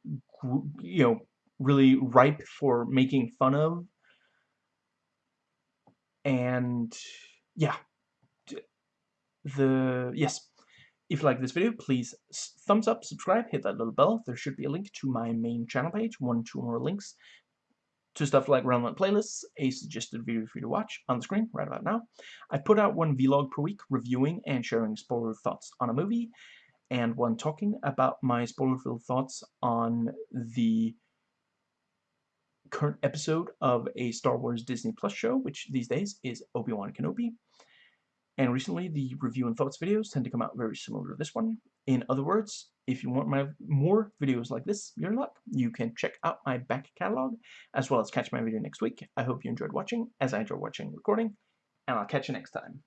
you know, really ripe for making fun of. And yeah, the yes, if you like this video, please thumbs up, subscribe, hit that little bell. There should be a link to my main channel page, one, two more links to stuff like relevant playlists, a suggested video for you to watch on the screen right about now. I put out one vlog per week reviewing and sharing spoiler thoughts on a movie, and one talking about my spoiler-filled thoughts on the current episode of a Star Wars Disney Plus show, which these days is Obi-Wan Kenobi. And recently, the review and thoughts videos tend to come out very similar to this one. In other words, if you want my more videos like this, you're luck. You can check out my back catalog, as well as catch my video next week. I hope you enjoyed watching, as I enjoyed watching recording, and I'll catch you next time.